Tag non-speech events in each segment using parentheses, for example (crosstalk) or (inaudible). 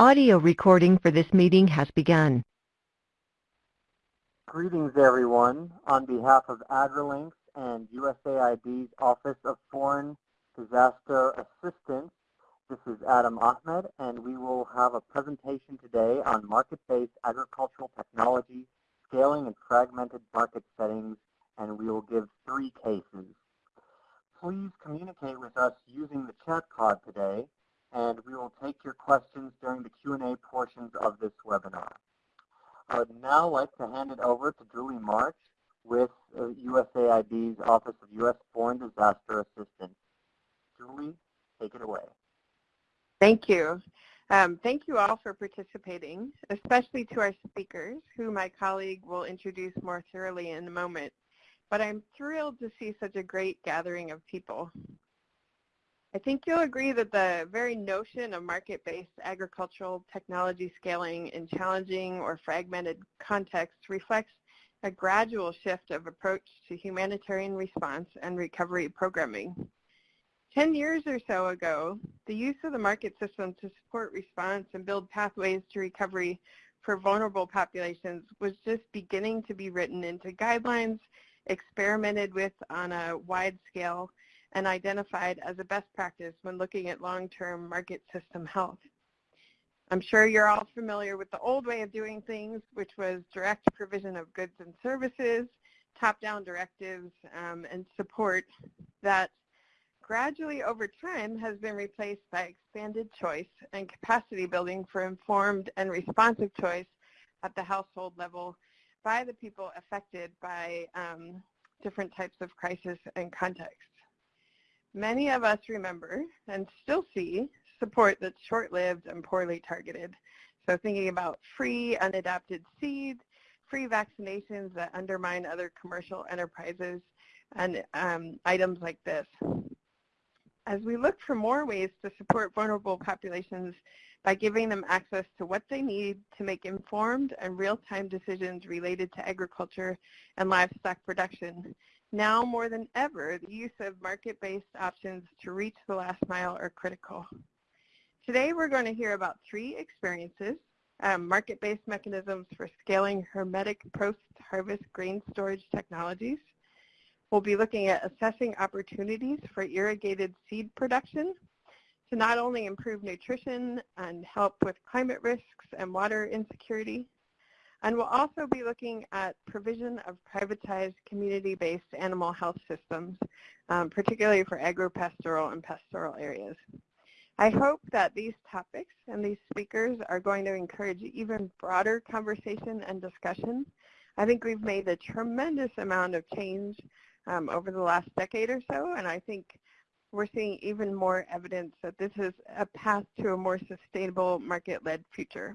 Audio recording for this meeting has begun. Greetings, everyone. On behalf of AgriLinks and USAID's Office of Foreign Disaster Assistance, this is Adam Ahmed, and we will have a presentation today on market-based agricultural technology, scaling and fragmented market settings, and we will give three cases. Please communicate with us using the chat pod today, and we will take your questions during the Q&A portions of this webinar. I would now like to hand it over to Julie March with uh, USAID's Office of U.S. Foreign Disaster Assistance. Julie, take it away. Thank you. Um, thank you all for participating, especially to our speakers, who my colleague will introduce more thoroughly in a moment. But I'm thrilled to see such a great gathering of people. I think you'll agree that the very notion of market-based agricultural technology scaling in challenging or fragmented contexts reflects a gradual shift of approach to humanitarian response and recovery programming. Ten years or so ago, the use of the market system to support response and build pathways to recovery for vulnerable populations was just beginning to be written into guidelines, experimented with on a wide scale, and identified as a best practice when looking at long-term market system health. I'm sure you're all familiar with the old way of doing things, which was direct provision of goods and services, top-down directives, um, and support that gradually over time has been replaced by expanded choice and capacity building for informed and responsive choice at the household level by the people affected by um, different types of crisis and context. Many of us remember and still see support that's short-lived and poorly targeted. So thinking about free unadapted seed, free vaccinations that undermine other commercial enterprises, and um, items like this. As we look for more ways to support vulnerable populations by giving them access to what they need to make informed and real-time decisions related to agriculture and livestock production, now more than ever, the use of market-based options to reach the last mile are critical. Today we're going to hear about three experiences, um, market-based mechanisms for scaling hermetic post-harvest grain storage technologies. We'll be looking at assessing opportunities for irrigated seed production to not only improve nutrition and help with climate risks and water insecurity, and we'll also be looking at provision of privatized community-based animal health systems, um, particularly for agropastoral and pastoral areas. I hope that these topics and these speakers are going to encourage even broader conversation and discussion. I think we've made a tremendous amount of change um, over the last decade or so, and I think we're seeing even more evidence that this is a path to a more sustainable market-led future.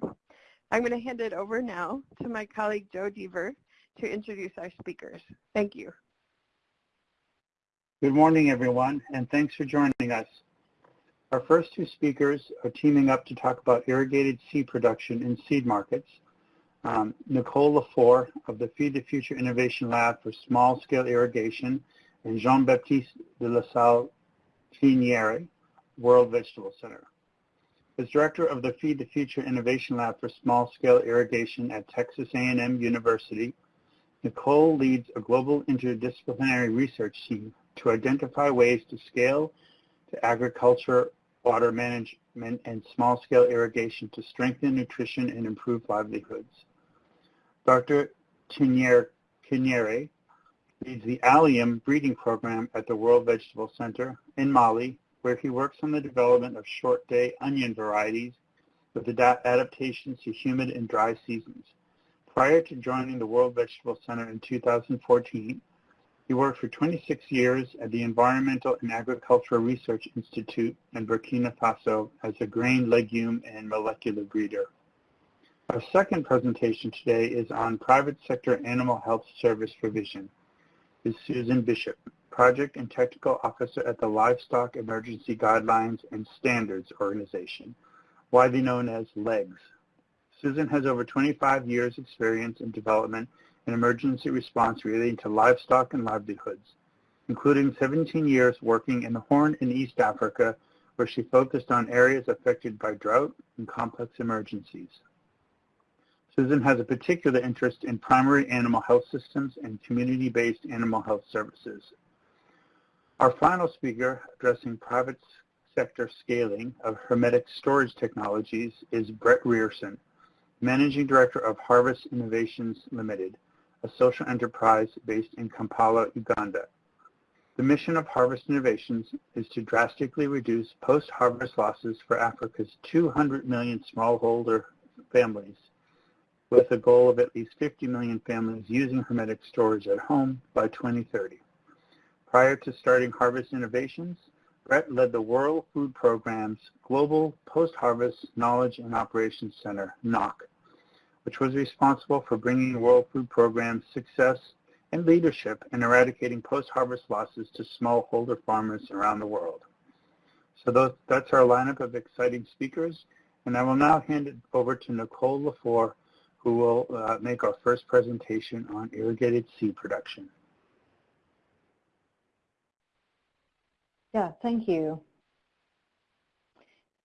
I'm going to hand it over now to my colleague Joe Dever to introduce our speakers. Thank you. Good morning, everyone, and thanks for joining us. Our first two speakers are teaming up to talk about irrigated seed production in seed markets. Um, Nicole Lefore of the Feed the Future Innovation Lab for Small-Scale Irrigation and Jean-Baptiste de la Salle Tignegre, World Vegetable Center. As director of the Feed the Future Innovation Lab for Small-Scale Irrigation at Texas A&M University, Nicole leads a global interdisciplinary research team to identify ways to scale to agriculture, water management, and small-scale irrigation to strengthen nutrition and improve livelihoods. Dr. Tignegre leads the allium breeding program at the World Vegetable Center in Mali where he works on the development of short-day onion varieties with adaptations to humid and dry seasons. Prior to joining the World Vegetable Center in 2014, he worked for 26 years at the Environmental and Agricultural Research Institute in Burkina Faso as a grain, legume, and molecular breeder. Our second presentation today is on private sector animal health service provision. Is Susan Bishop. Project and Technical Officer at the Livestock Emergency Guidelines and Standards Organization, widely known as LEGS. Susan has over 25 years experience in development and emergency response relating to livestock and livelihoods, including 17 years working in the Horn in East Africa where she focused on areas affected by drought and complex emergencies. Susan has a particular interest in primary animal health systems and community-based animal health services. Our final speaker addressing private sector scaling of hermetic storage technologies is Brett Rierson, Managing Director of Harvest Innovations Limited, a social enterprise based in Kampala, Uganda. The mission of Harvest Innovations is to drastically reduce post-harvest losses for Africa's 200 million smallholder families with a goal of at least 50 million families using hermetic storage at home by 2030. Prior to starting Harvest Innovations, Brett led the World Food Programme's Global Post-Harvest Knowledge and Operations Center, NOC, which was responsible for bringing the World Food Programme's success and leadership in eradicating post-harvest losses to smallholder farmers around the world. So those, that's our lineup of exciting speakers, and I will now hand it over to Nicole Lefore, who will uh, make our first presentation on irrigated seed production. Yeah, thank you.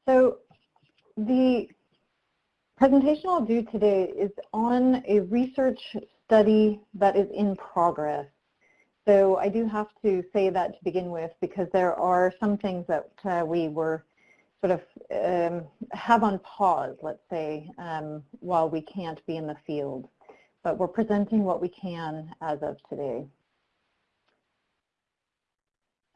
So the presentation I'll do today is on a research study that is in progress. So I do have to say that to begin with because there are some things that uh, we were sort of um, have on pause, let's say, um, while we can't be in the field. But we're presenting what we can as of today.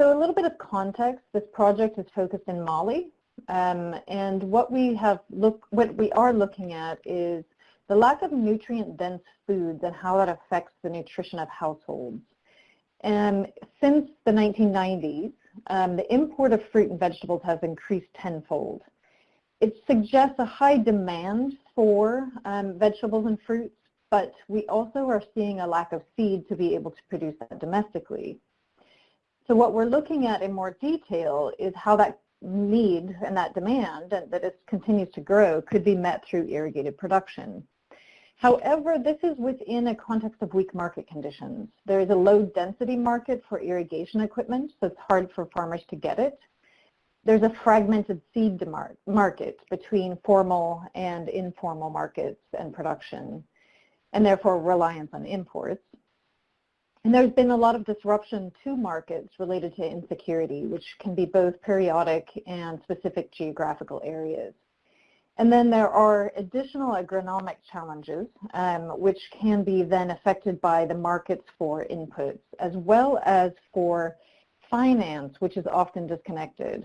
So a little bit of context, this project is focused in Mali, um, and what we have look, what we are looking at is the lack of nutrient-dense foods and how that affects the nutrition of households. And since the 1990s, um, the import of fruit and vegetables has increased tenfold. It suggests a high demand for um, vegetables and fruits, but we also are seeing a lack of seed to be able to produce that domestically. So what we're looking at in more detail is how that need and that demand that is, continues to grow could be met through irrigated production. However, this is within a context of weak market conditions. There is a low density market for irrigation equipment, so it's hard for farmers to get it. There's a fragmented seed market between formal and informal markets and production, and therefore reliance on imports. And there's been a lot of disruption to markets related to insecurity, which can be both periodic and specific geographical areas. And then there are additional agronomic challenges, um, which can be then affected by the markets for inputs, as well as for finance, which is often disconnected.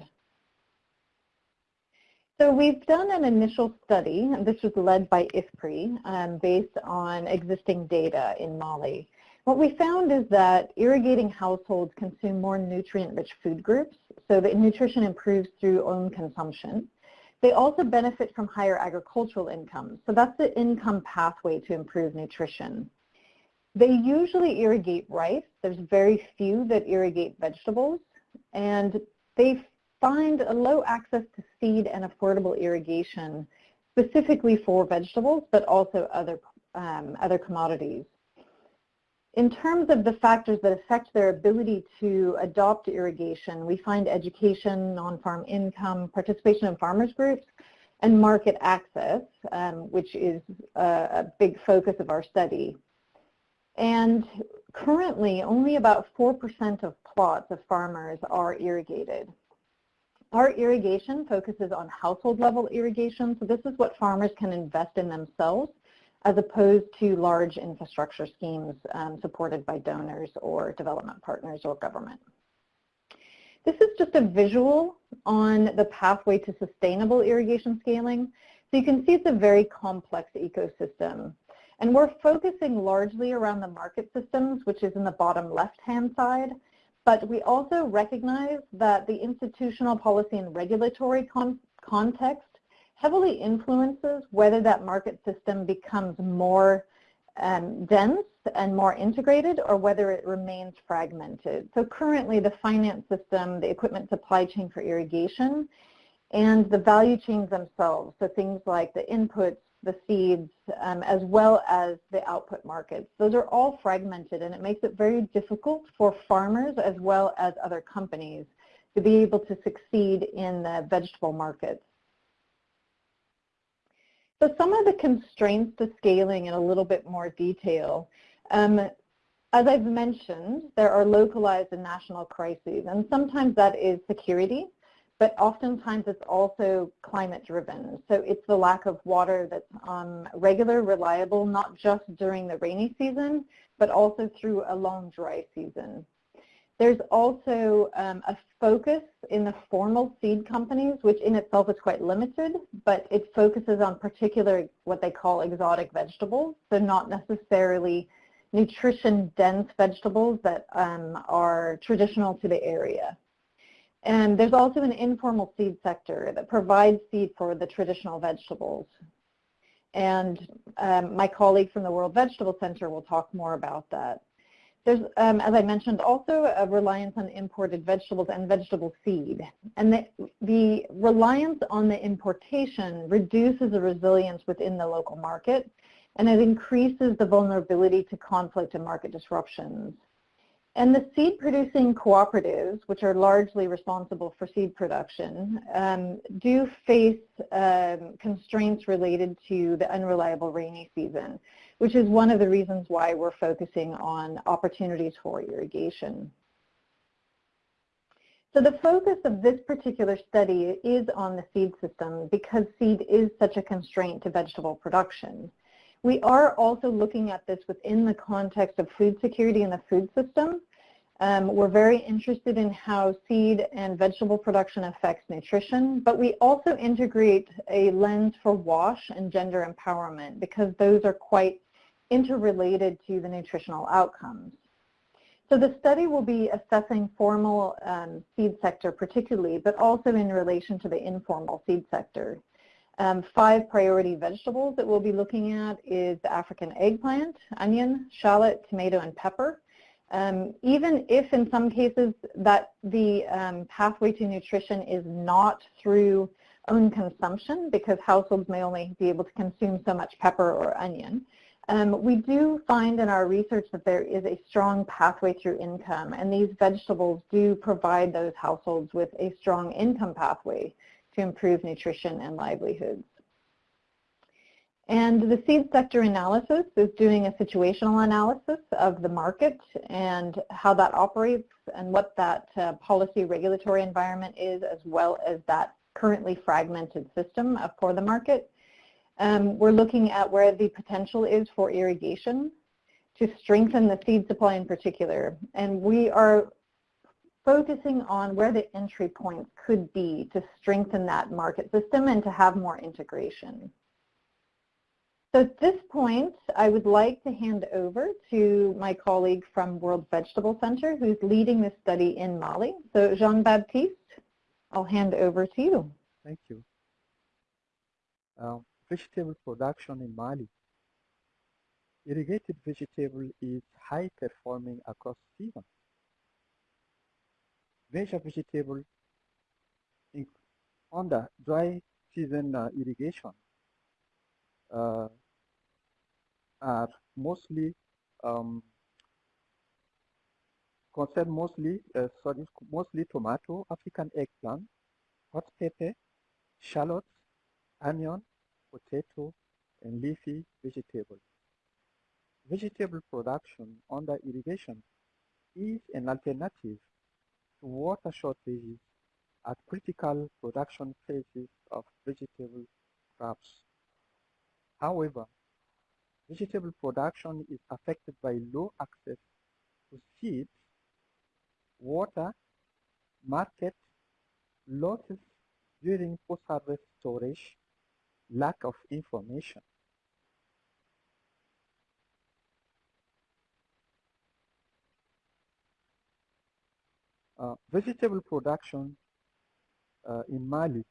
So we've done an initial study, and this was led by IFPRI, um, based on existing data in Mali. What we found is that irrigating households consume more nutrient-rich food groups, so the nutrition improves through own consumption. They also benefit from higher agricultural income. So that's the income pathway to improve nutrition. They usually irrigate rice. There's very few that irrigate vegetables. And they find a low access to seed and affordable irrigation specifically for vegetables, but also other, um, other commodities. In terms of the factors that affect their ability to adopt irrigation, we find education, non-farm income, participation in farmers groups, and market access, um, which is a, a big focus of our study. And currently, only about 4% of plots of farmers are irrigated. Our irrigation focuses on household level irrigation, so this is what farmers can invest in themselves as opposed to large infrastructure schemes um, supported by donors or development partners or government. This is just a visual on the pathway to sustainable irrigation scaling. So you can see it's a very complex ecosystem. And we're focusing largely around the market systems, which is in the bottom left-hand side. But we also recognize that the institutional policy and regulatory con context heavily influences whether that market system becomes more um, dense and more integrated or whether it remains fragmented. So currently the finance system, the equipment supply chain for irrigation, and the value chains themselves, so things like the inputs, the seeds, um, as well as the output markets. Those are all fragmented and it makes it very difficult for farmers as well as other companies to be able to succeed in the vegetable markets. So some of the constraints to scaling in a little bit more detail. Um, as I've mentioned, there are localized and national crises, and sometimes that is security, but oftentimes it's also climate driven. So it's the lack of water that's um, regular, reliable, not just during the rainy season, but also through a long dry season. There's also um, a focus in the formal seed companies, which in itself is quite limited, but it focuses on particular what they call exotic vegetables, so not necessarily nutrition-dense vegetables that um, are traditional to the area. And there's also an informal seed sector that provides seed for the traditional vegetables. And um, my colleague from the World Vegetable Center will talk more about that. There's, um, as I mentioned, also a reliance on imported vegetables and vegetable seed. And the, the reliance on the importation reduces the resilience within the local market, and it increases the vulnerability to conflict and market disruptions. And the seed producing cooperatives, which are largely responsible for seed production, um, do face um, constraints related to the unreliable rainy season which is one of the reasons why we're focusing on opportunities for irrigation. So the focus of this particular study is on the seed system because seed is such a constraint to vegetable production. We are also looking at this within the context of food security in the food system. Um, we're very interested in how seed and vegetable production affects nutrition, but we also integrate a lens for WASH and gender empowerment because those are quite interrelated to the nutritional outcomes. So the study will be assessing formal um, seed sector particularly, but also in relation to the informal seed sector. Um, five priority vegetables that we'll be looking at is the African eggplant, onion, shallot, tomato, and pepper. Um, even if in some cases that the um, pathway to nutrition is not through own consumption because households may only be able to consume so much pepper or onion, um, we do find in our research that there is a strong pathway through income, and these vegetables do provide those households with a strong income pathway to improve nutrition and livelihoods. And the seed sector analysis is doing a situational analysis of the market and how that operates and what that uh, policy regulatory environment is as well as that currently fragmented system for the market. Um, we're looking at where the potential is for irrigation to strengthen the seed supply in particular. And we are focusing on where the entry points could be to strengthen that market system and to have more integration. So at this point, I would like to hand over to my colleague from World Vegetable Center who's leading this study in Mali. So Jean-Baptiste, I'll hand over to you. Thank you. Um, vegetable production in Mali. Irrigated vegetable is high performing across seasons. Major vegetable under dry season uh, irrigation uh, are mostly um, mostly uh, sorry, mostly tomato, African eggplant, hot pepper, shallots, onion, potato, and leafy vegetables. Vegetable production under irrigation is an alternative to water shortages at critical production phases of vegetable crops. However, vegetable production is affected by low access to seeds, water, market, losses during post-harvest storage, lack of information. Uh, vegetable production uh, in Mali,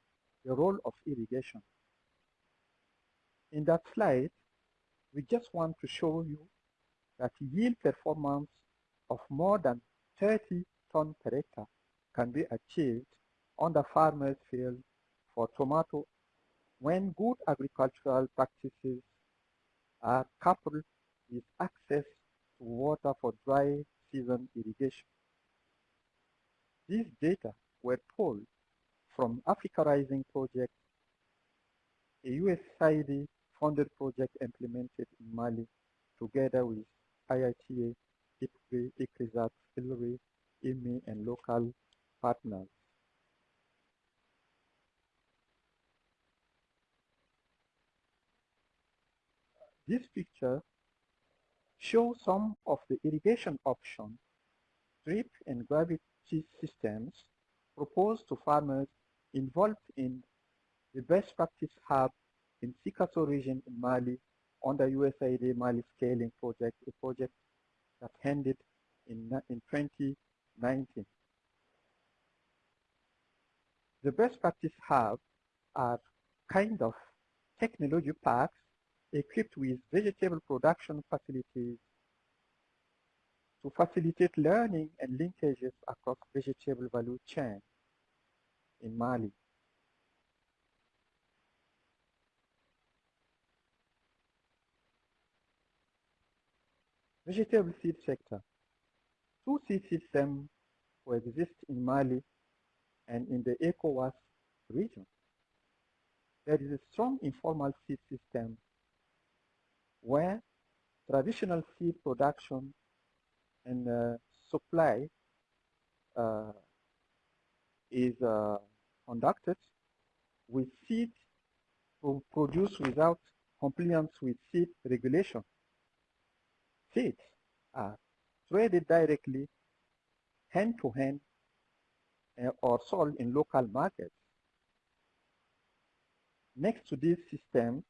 the role of irrigation. In that slide, we just want to show you that yield performance of more than 30 ton per hectare can be achieved on the farmer's field for tomato when good agricultural practices are coupled with access to water for dry season irrigation. These data were pulled from Africa Rising project, a USAID funded project implemented in Mali together with IITA, ICRISAT, ILRI, IMI, and local partners. This picture shows some of the irrigation options, drip and gravity systems proposed to farmers involved in the best practice hub in Sikasso region in Mali under USAID Mali Scaling Project, a project that ended in, in 2019. The best practice hub are kind of technology parks equipped with vegetable production facilities to facilitate learning and linkages across vegetable value chain in Mali. Vegetable seed sector. Two seed systems coexist in Mali and in the ECOWAS region. There is a strong informal seed system where traditional seed production and uh, supply uh, is uh, conducted with seed produced without compliance with seed regulation. Seeds are traded directly hand-to-hand -hand, uh, or sold in local markets. Next to this system,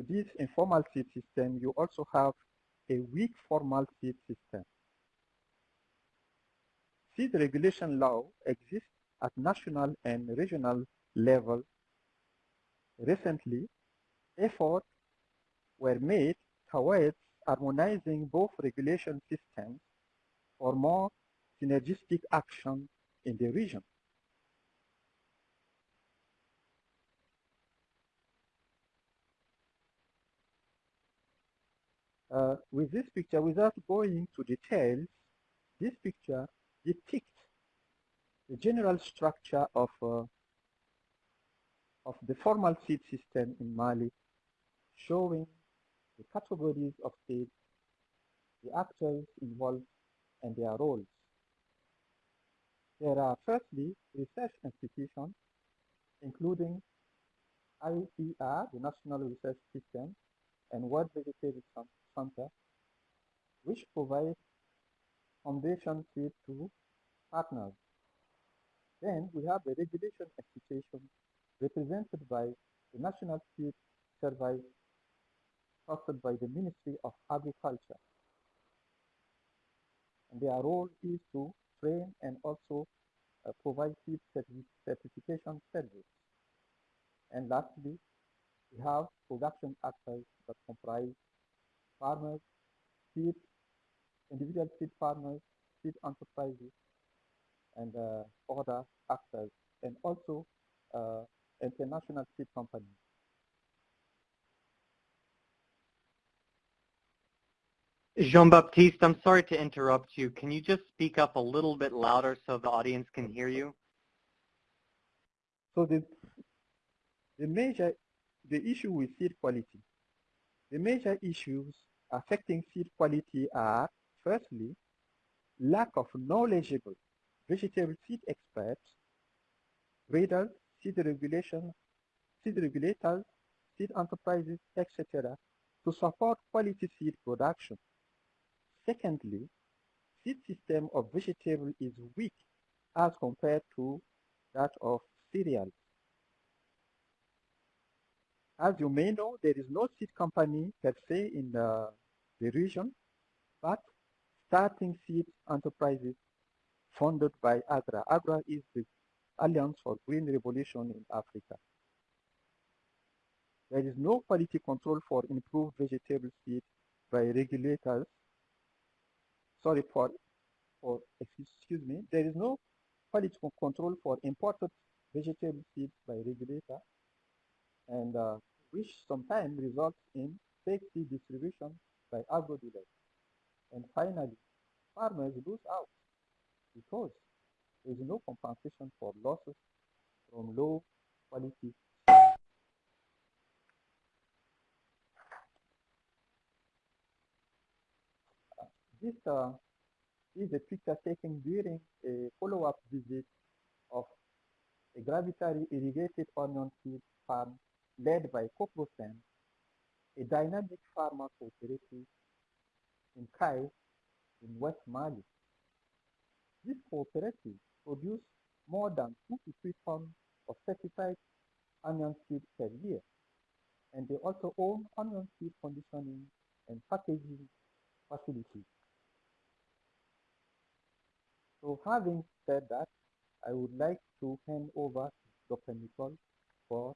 to this informal seed system, you also have a weak formal seed system. Seed regulation law exists at national and regional level. Recently, efforts were made towards harmonizing both regulation systems for more synergistic action in the region. Uh, with this picture, without going to details, this picture depicts the general structure of, uh, of the formal seed system in Mali, showing the categories of seeds, the actors involved, and their roles. There are firstly research institutions, including IER, the National Research System, and World Vegetable Center, which provide foundation seed to partners. Then we have the regulation institution represented by the National Seed Service hosted by the Ministry of Agriculture. And their role is to train and also uh, provide seed certification service. And lastly, we have production actors that comprise farmers, seed, individual seed farmers, seed enterprises, and uh, other actors, and also uh, international seed companies. Jean-Baptiste, I'm sorry to interrupt you. Can you just speak up a little bit louder so the audience can hear you? So the, the major, the issue with seed quality, the major issues affecting seed quality are, firstly, lack of knowledgeable vegetable seed experts, breeders, seed regulation, seed regulators, seed enterprises, etc., to support quality seed production. Secondly, seed system of vegetable is weak as compared to that of cereals. As you may know, there is no seed company per se in the, the region, but starting seed enterprises funded by AGRA. AGRA is the Alliance for Green Revolution in Africa. There is no quality control for improved vegetable seed by regulators sorry for, for excuse me, there is no quality control for imported vegetable seeds by regulator and uh, which sometimes results in fake seed distribution by agro dealers. And finally, farmers lose out because there is no compensation for losses from low quality. This uh, is a picture taken during a follow-up visit of a gravitary irrigated onion seed farm led by Coprosen, a dynamic farmer cooperative in Kai in West Mali. This cooperative produce more than two to three tons of certified onion seed per year. And they also own onion seed conditioning and packaging facilities. So having said that, I would like to hand over to Dr. Nicole for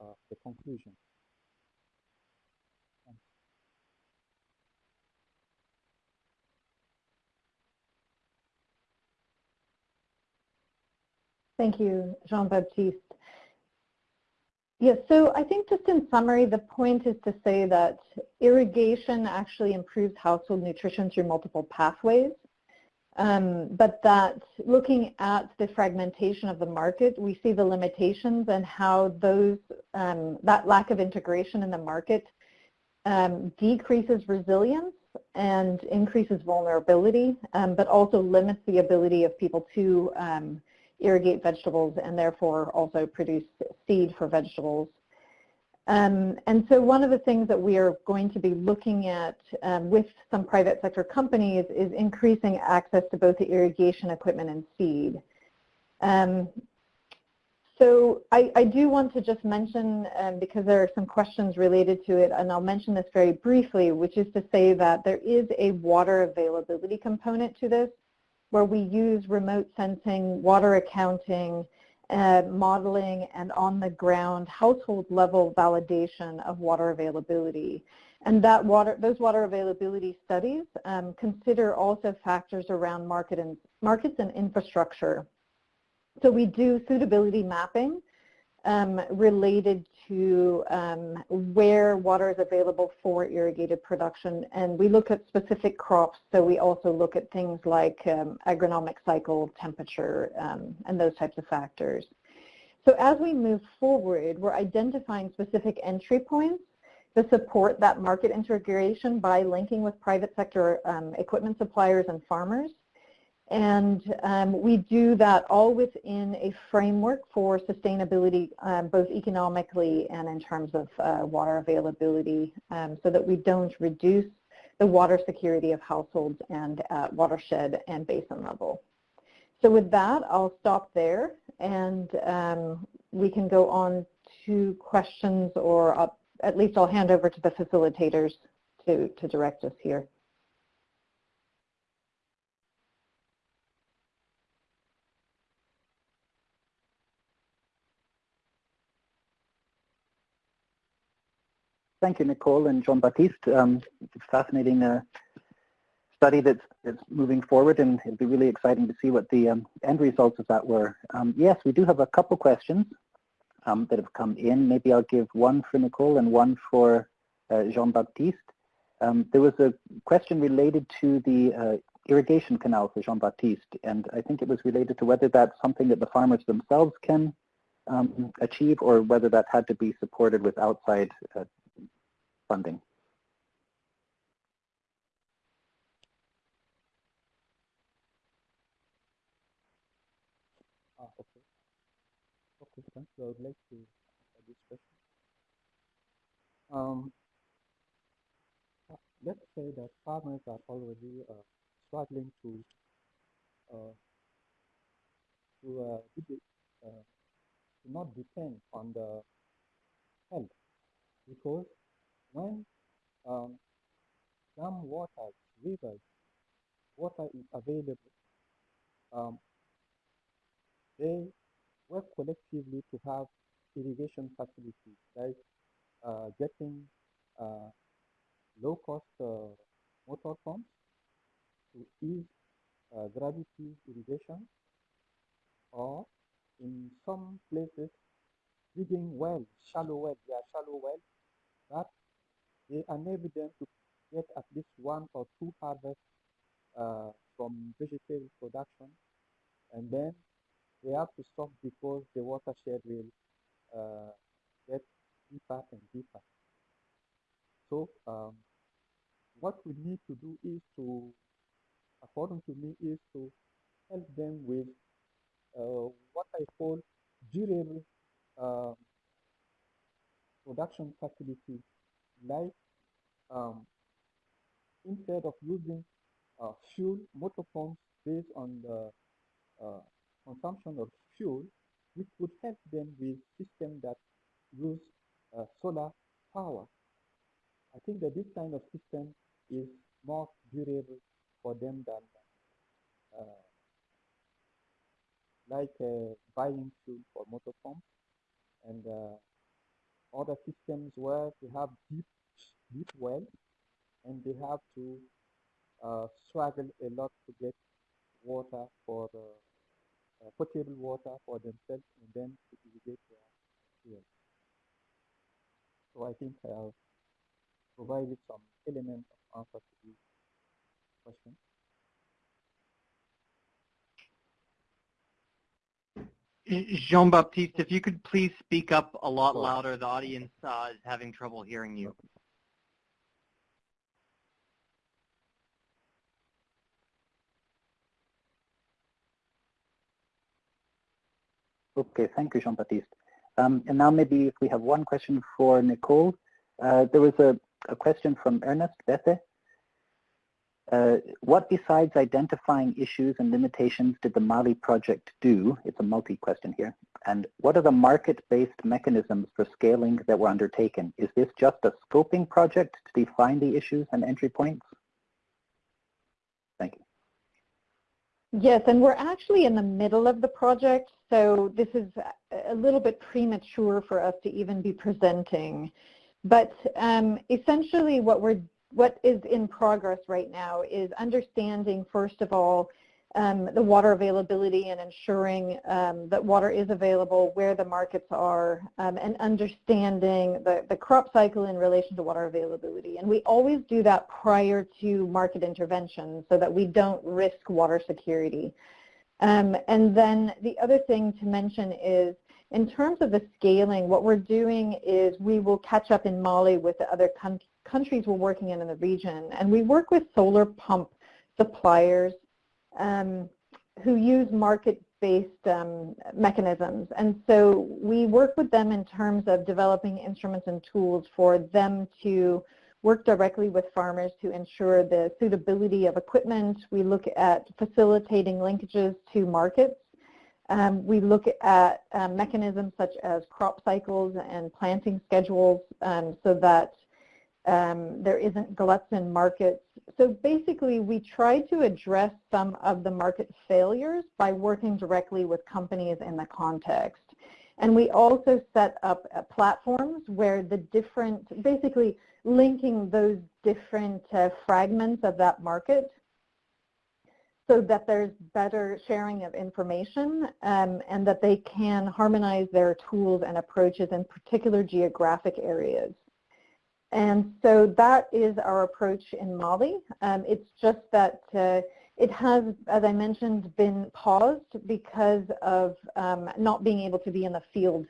uh, the conclusion. Thank you, Jean-Baptiste. Yes, so I think just in summary, the point is to say that irrigation actually improves household nutrition through multiple pathways. Um, but that looking at the fragmentation of the market, we see the limitations and how those um, that lack of integration in the market um, decreases resilience and increases vulnerability, um, but also limits the ability of people to um, irrigate vegetables and therefore also produce seed for vegetables. Um, and so one of the things that we are going to be looking at um, with some private sector companies is increasing access to both the irrigation equipment and seed. Um, so I, I, do want to just mention, um, because there are some questions related to it, and I'll mention this very briefly, which is to say that there is a water availability component to this, where we use remote sensing, water accounting, uh, modeling and on-the-ground household-level validation of water availability. And that water, those water availability studies um, consider also factors around market and, markets and infrastructure. So we do suitability mapping um, related to um, where water is available for irrigated production. And we look at specific crops, so we also look at things like um, agronomic cycle, temperature, um, and those types of factors. So as we move forward, we're identifying specific entry points to support that market integration by linking with private sector um, equipment suppliers and farmers. And um, we do that all within a framework for sustainability, um, both economically and in terms of uh, water availability, um, so that we don't reduce the water security of households and at watershed and basin level. So with that, I'll stop there, and um, we can go on to questions, or uh, at least I'll hand over to the facilitators to, to direct us here. Thank you, Nicole and Jean-Baptiste. Um, it's fascinating uh, study that's, that's moving forward, and it'll be really exciting to see what the um, end results of that were. Um, yes, we do have a couple questions um, that have come in. Maybe I'll give one for Nicole and one for uh, Jean-Baptiste. Um, there was a question related to the uh, irrigation canal for Jean-Baptiste, and I think it was related to whether that's something that the farmers themselves can um, achieve or whether that had to be supported with outside uh, funding. Ah, okay. Okay, thanks. I would like to answer this question. Um, let's say that farmers are already uh, struggling to uh, to, uh, uh, to not depend on the help because when um, some waters, rivers, water is available, um, they work collectively to have irrigation facilities, like uh, getting uh, low-cost uh, motor pumps to ease uh, gravity irrigation, or in some places, digging wells, shallow wells, they are shallow wells that they enable them to get at least one or two harvests uh, from vegetable production and then they have to stop because the watershed will uh, get deeper and deeper. So um, what we need to do is to, according to me, is to help them with uh, what I call durable uh, production facility, like um, instead of using uh, fuel motor pumps based on the uh, consumption of fuel, we could help them with systems that use uh, solar power. I think that this kind of system is more durable for them than uh, like uh, buying fuel for motor pumps and uh, other systems where they have deep deep wells and they have to uh, struggle a lot to get water for the uh, potable water for themselves and then to irrigate their fields. So I think I have provided some element of answer to this question. Jean-Baptiste, if you could please speak up a lot louder. The audience uh, is having trouble hearing you. Okay, thank you, Jean-Baptiste. Um, and now maybe if we have one question for Nicole. Uh, there was a, a, question from Ernest Bethe. Uh, what besides identifying issues and limitations did the Mali project do? It's a multi-question here. And what are the market-based mechanisms for scaling that were undertaken? Is this just a scoping project to define the issues and entry points? Thank you. Yes, and we're actually in the middle of the project, so this is a little bit premature for us to even be presenting. But um, essentially what we're what is in progress right now is understanding, first of all, um, the water availability and ensuring um, that water is available where the markets are um, and understanding the, the crop cycle in relation to water availability. And we always do that prior to market intervention so that we don't risk water security. Um, and then the other thing to mention is in terms of the scaling, what we're doing is we will catch up in Mali with the other countries we're working in in the region. And we work with solar pump suppliers um, who use market-based um, mechanisms. And so we work with them in terms of developing instruments and tools for them to work directly with farmers to ensure the suitability of equipment. We look at facilitating linkages to markets. Um, we look at um, mechanisms such as crop cycles and planting schedules um, so that um, there isn't gluts in markets. So basically, we try to address some of the market failures by working directly with companies in the context. And we also set up uh, platforms where the different, basically linking those different uh, fragments of that market so that there's better sharing of information um, and that they can harmonize their tools and approaches in particular geographic areas. And so that is our approach in Mali. Um, it's just that uh, it has, as I mentioned, been paused because of um, not being able to be in the field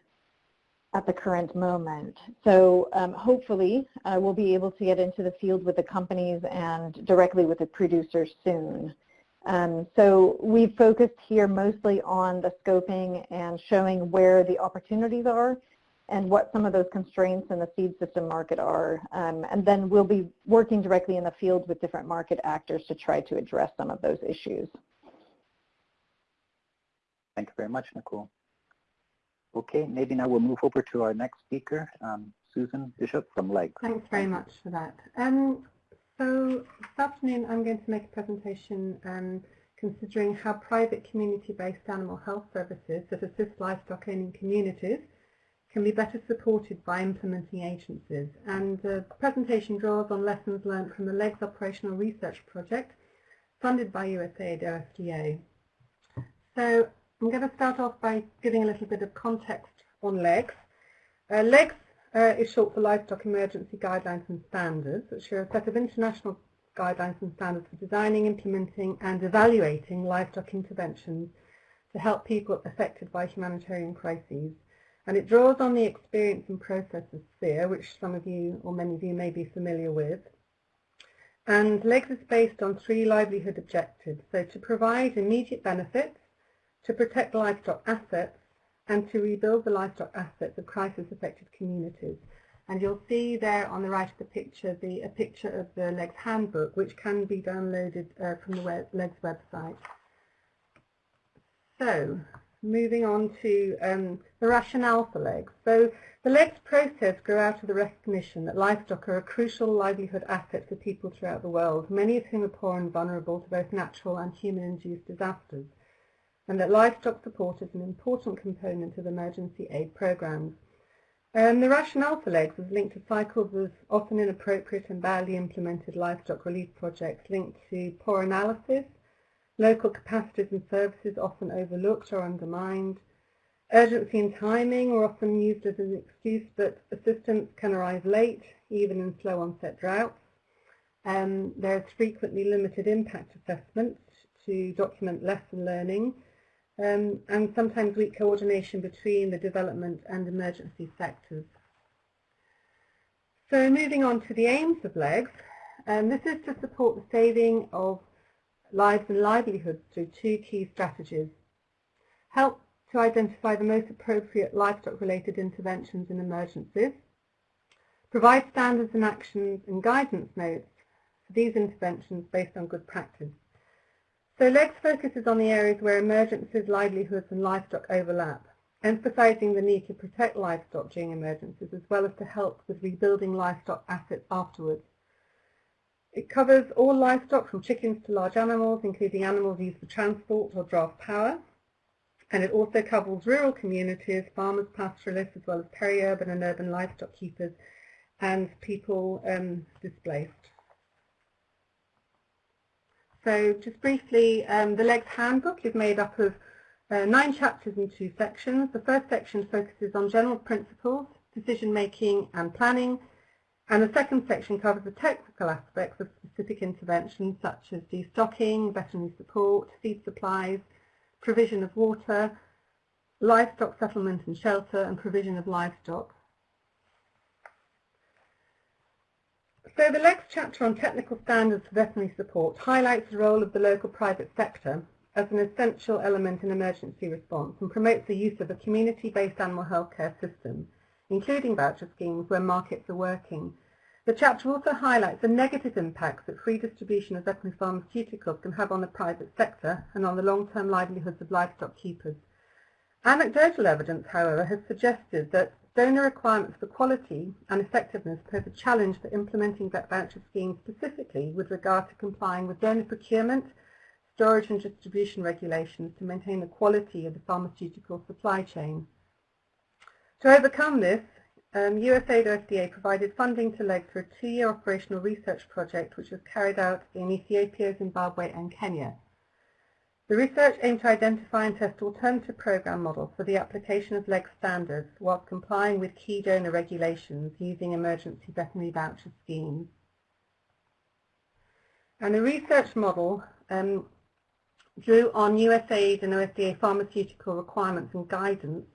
at the current moment. So um, hopefully uh, we'll be able to get into the field with the companies and directly with the producers soon. Um, so we've focused here mostly on the scoping and showing where the opportunities are and what some of those constraints in the seed system market are. Um, and then we'll be working directly in the field with different market actors to try to address some of those issues. Thank you very much, Nicole. Okay, maybe now we'll move over to our next speaker, um, Susan Bishop from LEGS. Thanks very much for that. Um, so this afternoon I'm going to make a presentation um, considering how private community-based animal health services that assist livestock owning communities can be better supported by implementing agencies. And the presentation draws on lessons learned from the LEGS Operational Research Project funded by USAID OFDA. So I'm going to start off by giving a little bit of context on LEGS. Uh, LEGS uh, is short for Livestock Emergency Guidelines and Standards, which are a set of international guidelines and standards for designing, implementing and evaluating livestock interventions to help people affected by humanitarian crises. And it draws on the experience and processes sphere, which some of you or many of you may be familiar with. And LEGS is based on three livelihood objectives. So to provide immediate benefits, to protect livestock assets, and to rebuild the livestock assets of crisis-affected communities. And you'll see there on the right of the picture the, a picture of the LEGS handbook, which can be downloaded uh, from the web, LEGS website. So, moving on to um, the rationale for LEGS. So, the LEGS process grew out of the recognition that livestock are a crucial livelihood asset for people throughout the world, many of whom are poor and vulnerable to both natural and human-induced disasters, and that livestock support is an important component of emergency aid programs. Um, the rationale for LEGS is linked to cycles of often inappropriate and badly implemented livestock relief projects linked to poor analysis, local capacities and services often overlooked or undermined, Urgency and timing are often used as an excuse, but assistance can arrive late, even in slow onset droughts. Um, there's frequently limited impact assessments to document lesson learning, um, and sometimes weak coordination between the development and emergency sectors. So moving on to the aims of LEGS, um, this is to support the saving of lives and livelihoods through two key strategies. Help to identify the most appropriate livestock-related interventions in emergencies, provide standards and actions and guidance notes for these interventions based on good practice. So LEGS focuses on the areas where emergencies, livelihoods and livestock overlap, emphasising the need to protect livestock during emergencies as well as to help with rebuilding livestock assets afterwards. It covers all livestock from chickens to large animals, including animals used for transport or draft power, and it also covers rural communities, farmers, pastoralists, as well as peri-urban and urban livestock keepers, and people um, displaced. So just briefly, um, the LEGS handbook is made up of uh, nine chapters and two sections. The first section focuses on general principles, decision making and planning, and the second section covers the technical aspects of specific interventions such as destocking, veterinary support, feed supplies, provision of water, livestock settlement and shelter, and provision of livestock. So the next chapter on technical standards for veterinary support highlights the role of the local private sector as an essential element in emergency response and promotes the use of a community-based animal healthcare system, including voucher schemes where markets are working, the chapter also highlights the negative impacts that free distribution of veterinary pharmaceuticals can have on the private sector and on the long-term livelihoods of livestock keepers. Anecdotal evidence, however, has suggested that donor requirements for quality and effectiveness pose a challenge for implementing vet voucher schemes specifically with regard to complying with donor procurement, storage and distribution regulations to maintain the quality of the pharmaceutical supply chain. To overcome this, um, USAID OFDA provided funding to LEGS for a two-year operational research project which was carried out in Ethiopia, Zimbabwe and Kenya. The research aimed to identify and test alternative program models for the application of LEGS standards whilst complying with key donor regulations using emergency veterinary voucher schemes. And the research model um, drew on USAID and OFDA pharmaceutical requirements and guidance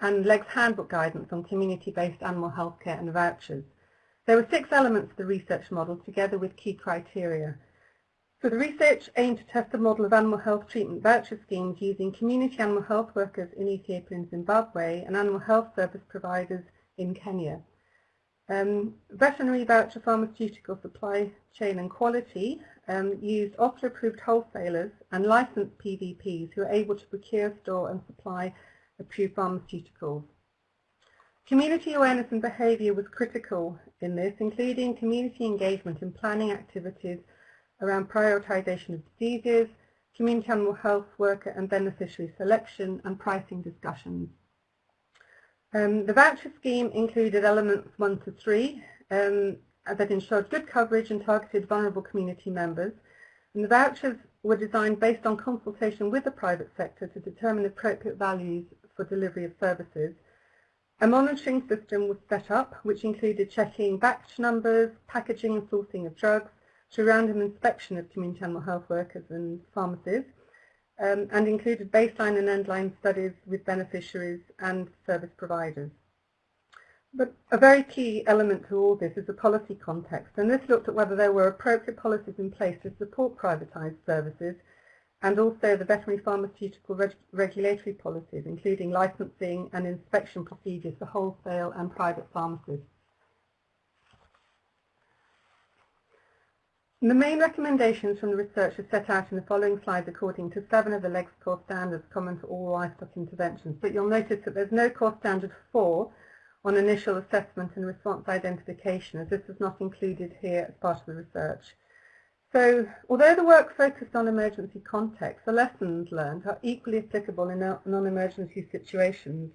and LEGS handbook guidance on community-based animal healthcare and vouchers. There were six elements of the research model together with key criteria. So the research aimed to test a model of animal health treatment voucher schemes using community animal health workers in Ethiopia and Zimbabwe and animal health service providers in Kenya. Um, veterinary voucher pharmaceutical supply chain and quality um, used OPLA-approved wholesalers and licensed PVPs who are able to procure, store and supply approved pharmaceuticals. Community awareness and behaviour was critical in this, including community engagement in planning activities around prioritisation of diseases, community animal health worker and beneficiary selection, and pricing discussions. Um, the voucher scheme included elements 1 to 3 um, that ensured good coverage and targeted vulnerable community members. And the vouchers were designed based on consultation with the private sector to determine appropriate values for delivery of services. A monitoring system was set up which included checking batch numbers, packaging and sourcing of drugs, to random inspection of community animal health workers and pharmacies, um, and included baseline and endline studies with beneficiaries and service providers. But a very key element to all this is the policy context, and this looked at whether there were appropriate policies in place to support privatised services and also the veterinary pharmaceutical reg regulatory policies, including licensing and inspection procedures for wholesale and private pharmacies. The main recommendations from the research are set out in the following slides according to seven of the LEGS core standards common to all livestock interventions. But you'll notice that there's no core standard 4 on initial assessment and response identification, as this is not included here as part of the research. So, although the work focused on emergency context, the lessons learned are equally applicable in non-emergency situations,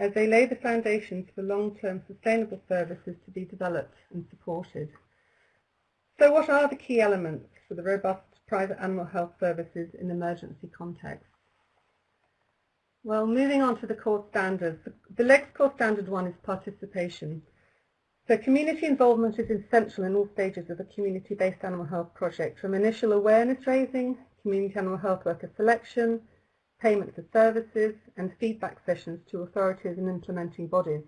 as they lay the foundations for long-term sustainable services to be developed and supported. So what are the key elements for the robust private animal health services in emergency contexts? Well, moving on to the core standards. The LEGS core standard one is participation. So community involvement is essential in all stages of a community-based animal health project, from initial awareness raising, community animal health worker selection, payment for services, and feedback sessions to authorities and implementing bodies.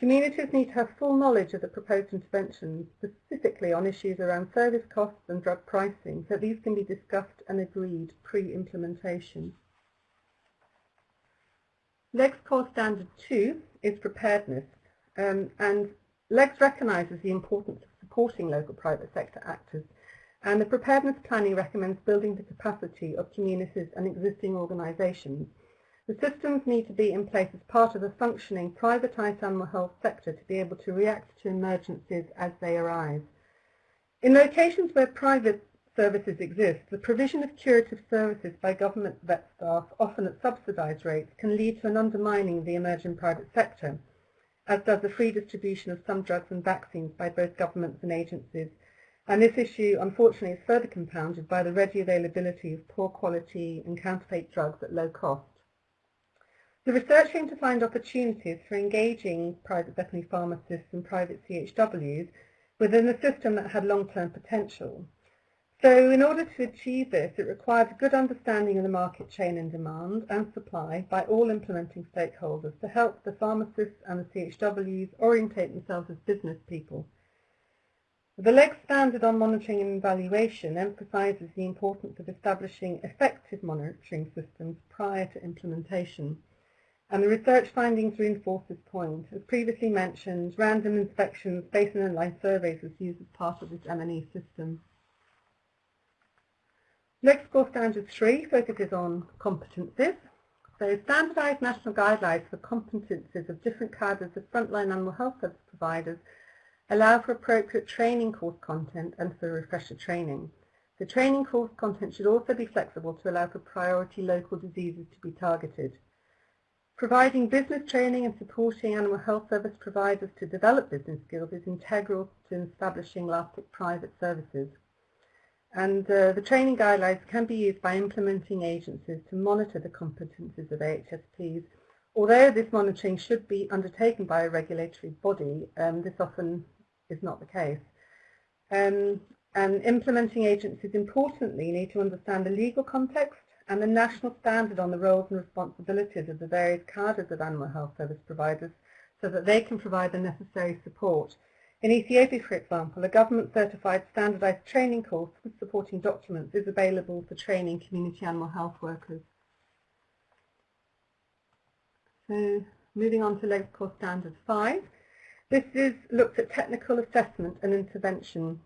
Communities need to have full knowledge of the proposed interventions, specifically on issues around service costs and drug pricing, so these can be discussed and agreed pre-implementation. LEGS Core Standard 2 is preparedness, um, and LEGS recognises the importance of supporting local private sector actors, and the preparedness planning recommends building the capacity of communities and existing organisations. The systems need to be in place as part of a functioning privatised animal health sector to be able to react to emergencies as they arise. In locations where private services exist, the provision of curative services by government vet staff, often at subsidised rates, can lead to an undermining of the emerging private sector, as does the free distribution of some drugs and vaccines by both governments and agencies. And this issue, unfortunately, is further compounded by the ready availability of poor quality and counterfeit drugs at low cost. The research aimed to find opportunities for engaging private veterinary pharmacists and private CHWs within a system that had long-term potential. So in order to achieve this, it requires a good understanding of the market chain and demand and supply by all implementing stakeholders to help the pharmacists and the CHWs orientate themselves as business people. The LEG standard on monitoring and evaluation emphasises the importance of establishing effective monitoring systems prior to implementation. And the research findings reinforce this point. As previously mentioned, random inspections based on online surveys was used as part of this M&E system. Next core standard three focuses on competencies. So standardised national guidelines for competencies of different cadres of frontline animal health service providers allow for appropriate training course content and for refresher training. The training course content should also be flexible to allow for priority local diseases to be targeted. Providing business training and supporting animal health service providers to develop business skills is integral to establishing lasting private services. And uh, the training guidelines can be used by implementing agencies to monitor the competencies of AHSPs. Although this monitoring should be undertaken by a regulatory body, um, this often is not the case. Um, and implementing agencies importantly need to understand the legal context and the national standard on the roles and responsibilities of the various cadres of animal health service providers so that they can provide the necessary support in Ethiopia, for example, a government-certified standardized training course with supporting documents is available for training community animal health workers. So moving on to Core Standard 5. This is looked at technical assessment and intervention.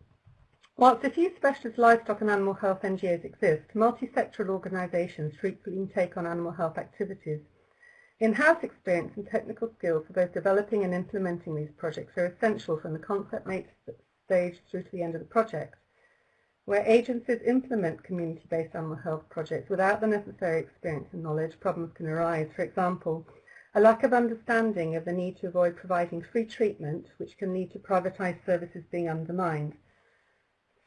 Whilst a few specialist livestock and animal health NGOs exist, multi-sectoral organisations frequently take on animal health activities. In-house experience and technical skills for both developing and implementing these projects are essential from the concept stage through to the end of the project. Where agencies implement community-based animal health projects without the necessary experience and knowledge, problems can arise. For example, a lack of understanding of the need to avoid providing free treatment, which can lead to privatised services being undermined.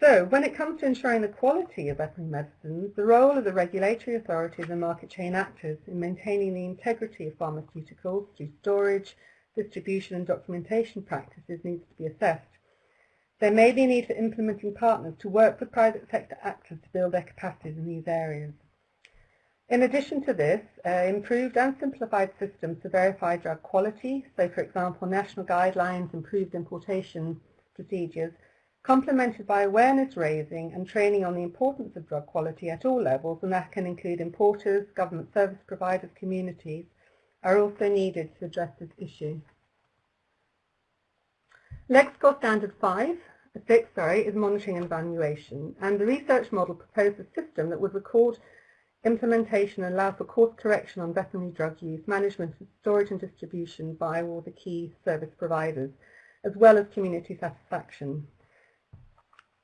So, when it comes to ensuring the quality of veterinary medicines, the role of the regulatory authorities and market chain actors in maintaining the integrity of pharmaceuticals through storage, distribution and documentation practices needs to be assessed. There may be a need for implementing partners to work with private sector actors to build their capacities in these areas. In addition to this, uh, improved and simplified systems to verify drug quality, so for example national guidelines, improved importation procedures, complemented by awareness raising and training on the importance of drug quality at all levels, and that can include importers, government service providers, communities, are also needed to address this issue. Next core standard 5, 6 sorry, is monitoring and evaluation, and the research model proposed a system that would record implementation and allow for course correction on veterinary drug use, management, storage and distribution by all the key service providers, as well as community satisfaction.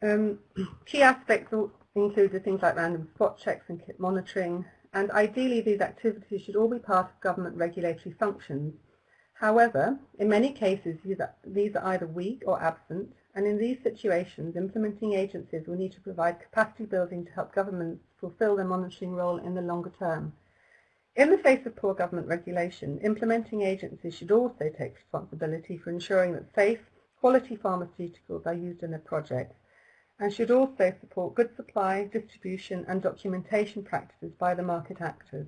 Um, (clears throat) key aspects included things like random spot checks and kit monitoring, and ideally these activities should all be part of government regulatory functions. However, in many cases these are, either weak or absent, and in these situations implementing agencies will need to provide capacity building to help governments fulfil their monitoring role in the longer term. In the face of poor government regulation, implementing agencies should also take responsibility for ensuring that safe, quality pharmaceuticals are used in their projects and should also support good supply, distribution and documentation practices by the market actors.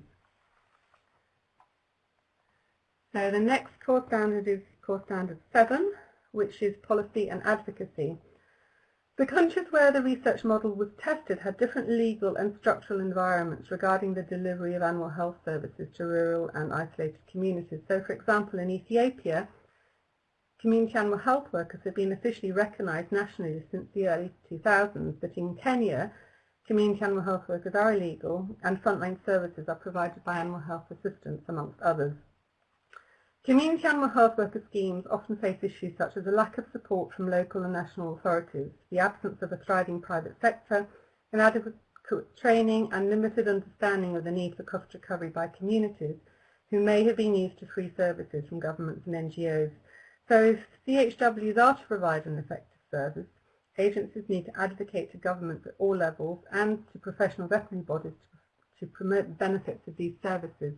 So the next core standard is core standard 7, which is policy and advocacy. The countries where the research model was tested had different legal and structural environments regarding the delivery of animal health services to rural and isolated communities. So for example, in Ethiopia, community animal health workers have been officially recognised nationally since the early 2000s, but in Kenya, community animal health workers are illegal and frontline services are provided by animal health assistants, amongst others. Community animal health worker schemes often face issues such as a lack of support from local and national authorities, the absence of a thriving private sector, inadequate training and limited understanding of the need for cost recovery by communities who may have been used to free services from governments and NGOs so if CHWs are to provide an effective service, agencies need to advocate to governments at all levels and to professional veterinary bodies to, to promote the benefits of these services.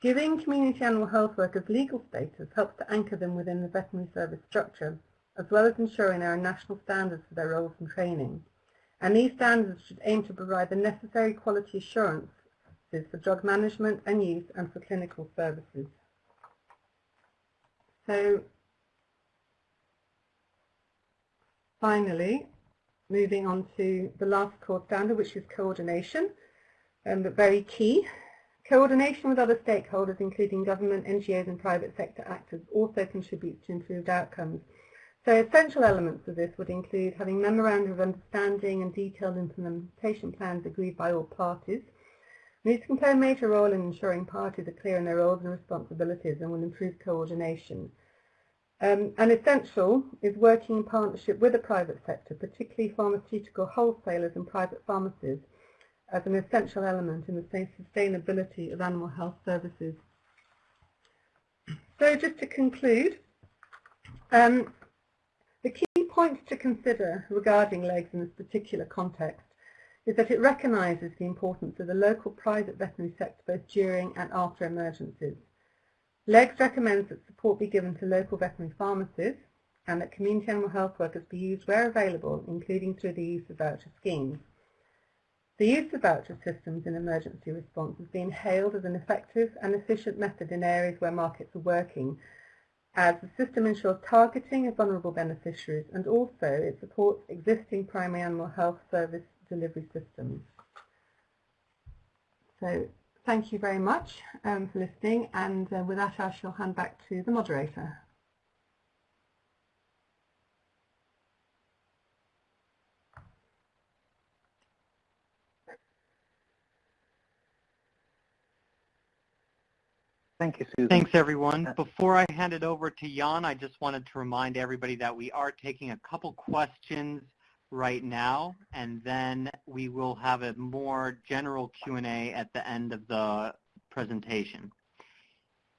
Giving community animal health workers legal status helps to anchor them within the veterinary service structure, as well as ensuring there are national standards for their roles and training. And these standards should aim to provide the necessary quality assurances for drug management and use and for clinical services. So finally, moving on to the last core standard, which is coordination, um, but very key. Coordination with other stakeholders, including government, NGOs and private sector actors, also contributes to improved outcomes. So essential elements of this would include having memorandum of understanding and detailed implementation plans agreed by all parties. These can play a major role in ensuring parties are clear in their roles and responsibilities and will improve coordination. Um, and essential is working in partnership with the private sector, particularly pharmaceutical wholesalers and private pharmacies, as an essential element in the sustainability of animal health services. So just to conclude, um, the key points to consider regarding LEGS in this particular context is that it recognises the importance of the local private veterinary sector both during and after emergencies. LEGS recommends that support be given to local veterinary pharmacies and that community animal health workers be used where available, including through the use of voucher schemes. The use of voucher systems in emergency response has been hailed as an effective and efficient method in areas where markets are working, as the system ensures targeting of vulnerable beneficiaries and also it supports existing primary animal health service delivery systems. So thank you very much um, for listening and uh, with that I shall hand back to the moderator. Thank you, Susan. Thanks, everyone. Before I hand it over to Jan, I just wanted to remind everybody that we are taking a couple questions right now, and then we will have a more general Q&A at the end of the presentation.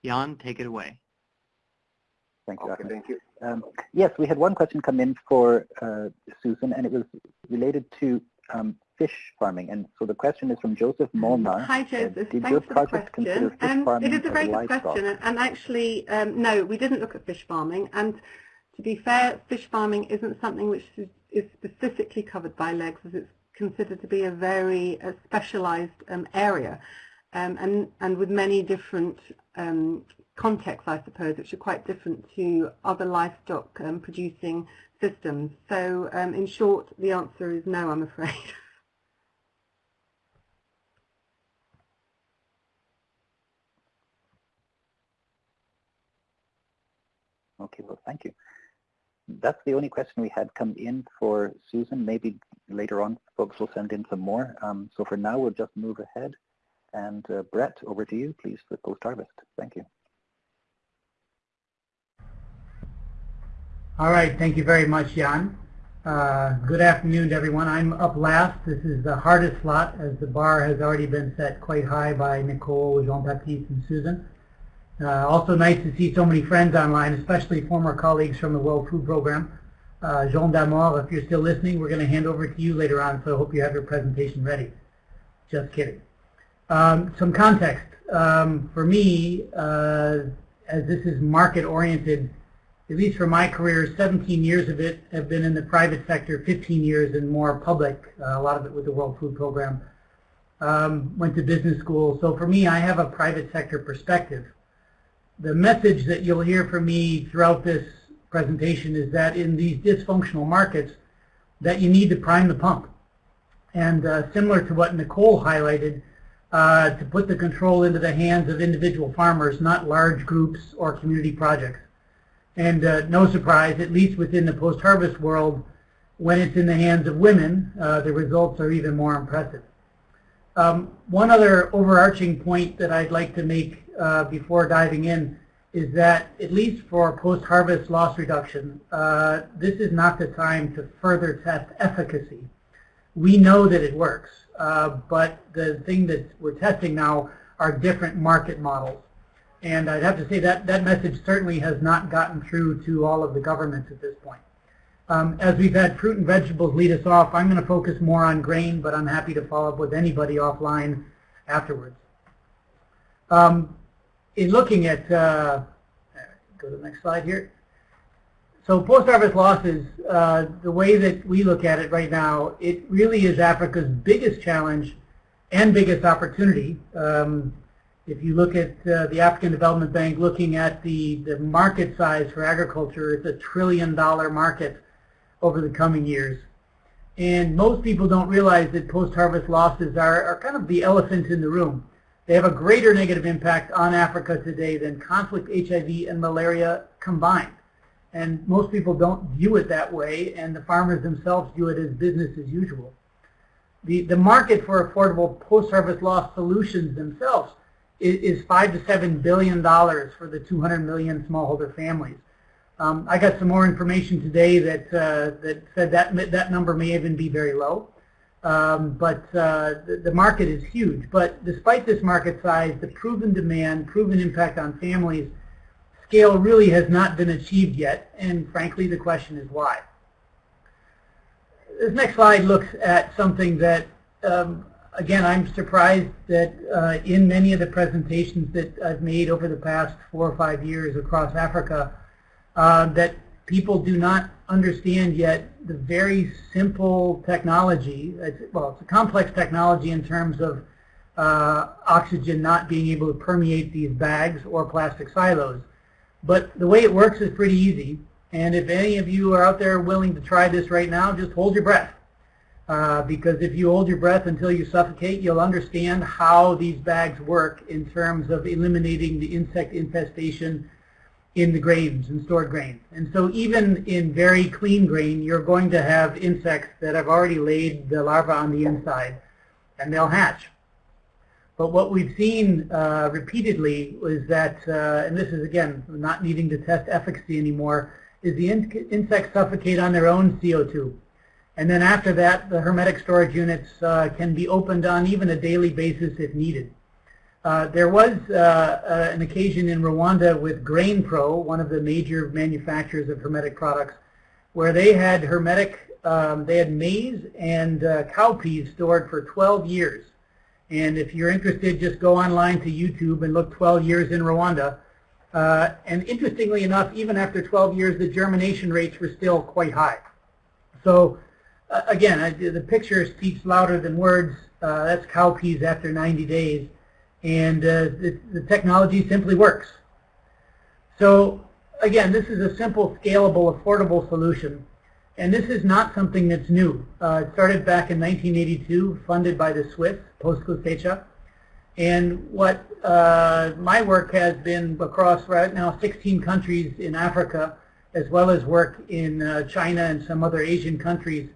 Jan, take it away. Thank you, Okay, thank you. Um, yes, we had one question come in for uh, Susan, and it was related to um, fish farming. And so the question is from Joseph Molnar. Hi Uh, Joseph, did your thanks for the project consider question. fish Um, farming it is a very good question and, and actually um, no, we didn't look at fish farming and to be fair, fish farming isn't something which is, specifically covered by LEGS as it's considered to be a very specialized um, area um, and, and with many different um, contexts, I suppose, which are quite different to other livestock um, producing systems. So um, in short, the answer is no, I'm afraid. (laughs) Okay, well, thank you. That's the only question we had come in for Susan. Maybe later on folks will send in some more. Um, so for now, we'll just move ahead. And uh, Brett, over to you, please, for post-harvest. Thank you. All right, thank you very much, Jan. Uh, good afternoon to everyone. I'm up last. This is the hardest slot as the bar has already been set quite high by Nicole, Jean-Baptiste, and Susan. Uh, also nice to see so many friends online, especially former colleagues from the World Food Program. Uh, Jean Damor, if you're still listening, we're going to hand over to you later on, so I hope you have your presentation ready. Just kidding. Um, some context. Um, for me, uh, as this is market-oriented, at least for my career, 17 years of it have been in the private sector, 15 years in more public, uh, a lot of it with the World Food Program. Um, went to business school, so for me, I have a private sector perspective the message that you'll hear from me throughout this presentation is that in these dysfunctional markets that you need to prime the pump. And uh, similar to what Nicole highlighted, uh, to put the control into the hands of individual farmers, not large groups or community projects. And uh, no surprise, at least within the post-harvest world, when it's in the hands of women, uh, the results are even more impressive. Um, one other overarching point that I'd like to make uh, before diving in is that at least for post-harvest loss reduction, uh, this is not the time to further test efficacy. We know that it works, uh, but the thing that we're testing now are different market models. And I'd have to say that that message certainly has not gotten through to all of the governments at this point. Um, as we've had fruit and vegetables lead us off, I'm going to focus more on grain, but I'm happy to follow up with anybody offline afterwards. Um, in looking at, uh, go to the next slide here. So post-harvest losses, uh, the way that we look at it right now, it really is Africa's biggest challenge and biggest opportunity. Um, if you look at uh, the African Development Bank looking at the, the market size for agriculture, it's a trillion dollar market over the coming years. And most people don't realize that post-harvest losses are, are kind of the elephant in the room. They have a greater negative impact on Africa today than conflict, HIV, and malaria combined. And most people don't view it that way, and the farmers themselves view it as business as usual. The, the market for affordable post-harvest loss solutions themselves is, is 5 to $7 billion for the 200 million smallholder families. Um, I got some more information today that, uh, that said that, that number may even be very low. Um, but uh, the, the, market is huge. But despite this market size, the proven demand, proven impact on families, scale really has not been achieved yet. And frankly, the question is why. This next slide looks at something that, um, again, I'm surprised that uh, in many of the presentations that I've made over the past four or five years across Africa, uh, that people do not understand yet the very simple technology. It's, well, it's a complex technology in terms of uh, oxygen not being able to permeate these bags or plastic silos. But the way it works is pretty easy. And if any of you are out there willing to try this right now, just hold your breath. Uh, because if you hold your breath until you suffocate, you'll understand how these bags work in terms of eliminating the insect infestation in the grains and stored grains. And so even in very clean grain, you're going to have insects that have already laid the larva on the inside, and they'll hatch. But what we've seen uh, repeatedly is that, uh, and this is again not needing to test efficacy anymore, is the in insects suffocate on their own CO2. And then after that, the hermetic storage units uh, can be opened on even a daily basis if needed. Uh, there was uh, uh, an occasion in Rwanda with GrainPro, one of the major manufacturers of hermetic products, where they had hermetic, um, they had maize and cowpeas stored for 12 years. And if you're interested, just go online to YouTube and look 12 years in Rwanda. Uh, and interestingly enough, even after 12 years, the germination rates were still quite high. So uh, again, I, the picture speaks louder than words. Uh, that's cowpeas after 90 days. And uh, the, the technology simply works. So again, this is a simple, scalable, affordable solution. And this is not something that's new. Uh, it started back in 1982, funded by the Swiss, Postcosecha. And what uh, my work has been across right now 16 countries in Africa, as well as work in uh, China and some other Asian countries,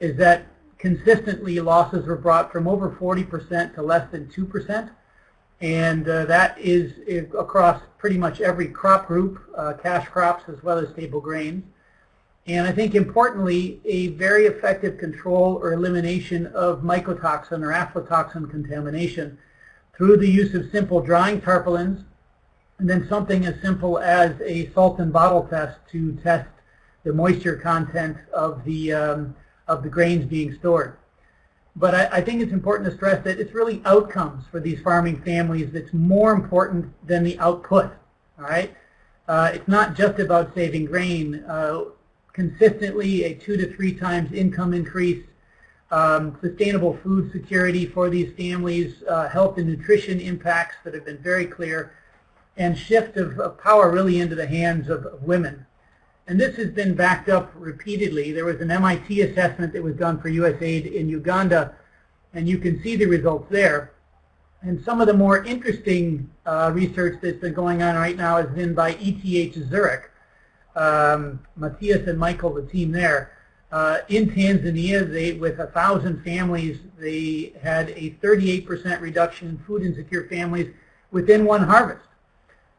is that consistently losses were brought from over 40% to less than 2%. And uh, that is, is, across pretty much every crop group, uh, cash crops as well as staple grains. And I think importantly, a very effective control or elimination of mycotoxin or aflatoxin contamination through the use of simple drying tarpaulins, and then something as simple as a salt and bottle test to test the moisture content of the, um, of the grains being stored. But I, I, think it's important to stress that it's really outcomes for these farming families that's more important than the output. All right, uh, it's not just about saving grain. Uh, consistently, a two to three times income increase, um, sustainable food security for these families, uh, health and nutrition impacts that have been very clear, and shift of, of power really into the hands of, of women. And this has been backed up repeatedly. There was an MIT assessment that was done for USAID in Uganda, and you can see the results there. And some of the more interesting uh, research that's been going on right now is been by ETH Zurich. Um, Matthias and Michael, the team there. Uh, in Tanzania, they, with 1,000 families, they had a 38% reduction in food insecure families within one harvest.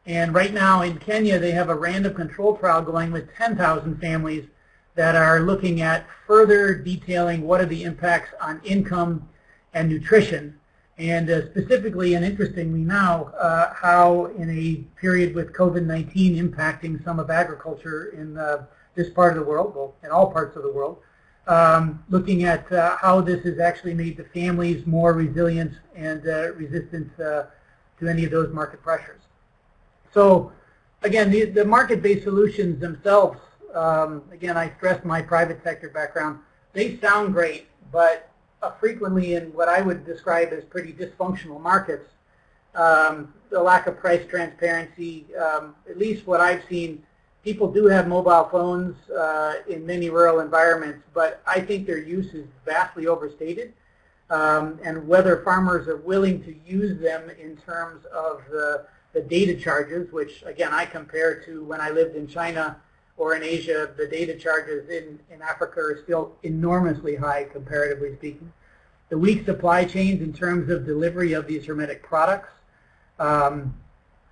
And right now in Kenya, they have a random control trial going with 10,000 families that are looking at further detailing what are the impacts on income and nutrition. And uh, specifically and interestingly now, uh, how in a period with COVID-19 impacting some of agriculture in uh, this part of the world, well, in all parts of the world, um, looking at uh, how this has actually made the families more resilient and uh, resistant uh, to any of those market pressures. So again, the, the market-based solutions themselves, um, again, I stress my private sector background, they sound great, but uh, frequently in what I would describe as pretty dysfunctional markets, um, the lack of price transparency, um, at least what I've seen, people do have mobile phones uh, in many rural environments, but I think their use is vastly overstated. Um, and whether farmers are willing to use them in terms of the the data charges, which again I compare to when I lived in China or in Asia, the data charges in, in Africa are still enormously high comparatively speaking. The weak supply chains in terms of delivery of these hermetic products, um,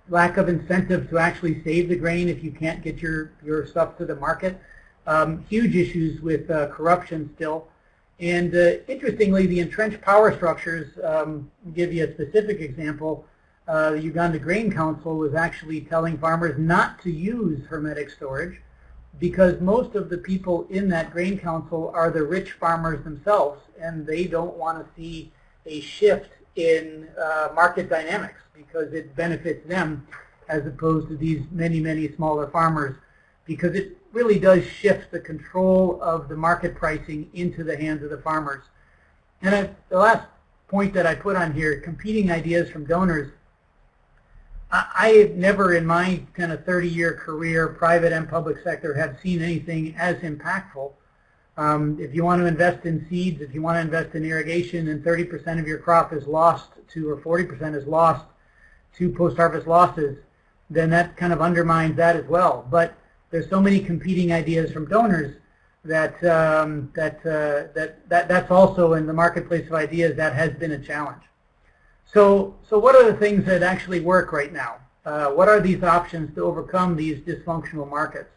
lack of incentive to actually save the grain if you can't get your, your stuff to the market, um, huge issues with uh, corruption still. And uh, interestingly, the entrenched power structures, um, give you a specific example, uh, the Uganda Grain Council was actually telling farmers not to use hermetic storage because most of the people in that grain council are the rich farmers themselves and they don't want to see a shift in uh, market dynamics because it benefits them as opposed to these many, many smaller farmers because it really does shift the control of the market pricing into the hands of the farmers. And I, the last point that I put on here, competing ideas from donors, I have never in my kind of 30-year career, private and public sector, have seen anything as impactful. Um, if you want to invest in seeds, if you want to invest in irrigation and 30% of your crop is lost to, or 40% is lost to post-harvest losses, then that kind of undermines that as well. But there's so many competing ideas from donors that um, that, uh, that that that's also in the marketplace of ideas that has been a challenge. So, so what are the things that actually work right now? Uh, what are these options to overcome these dysfunctional markets?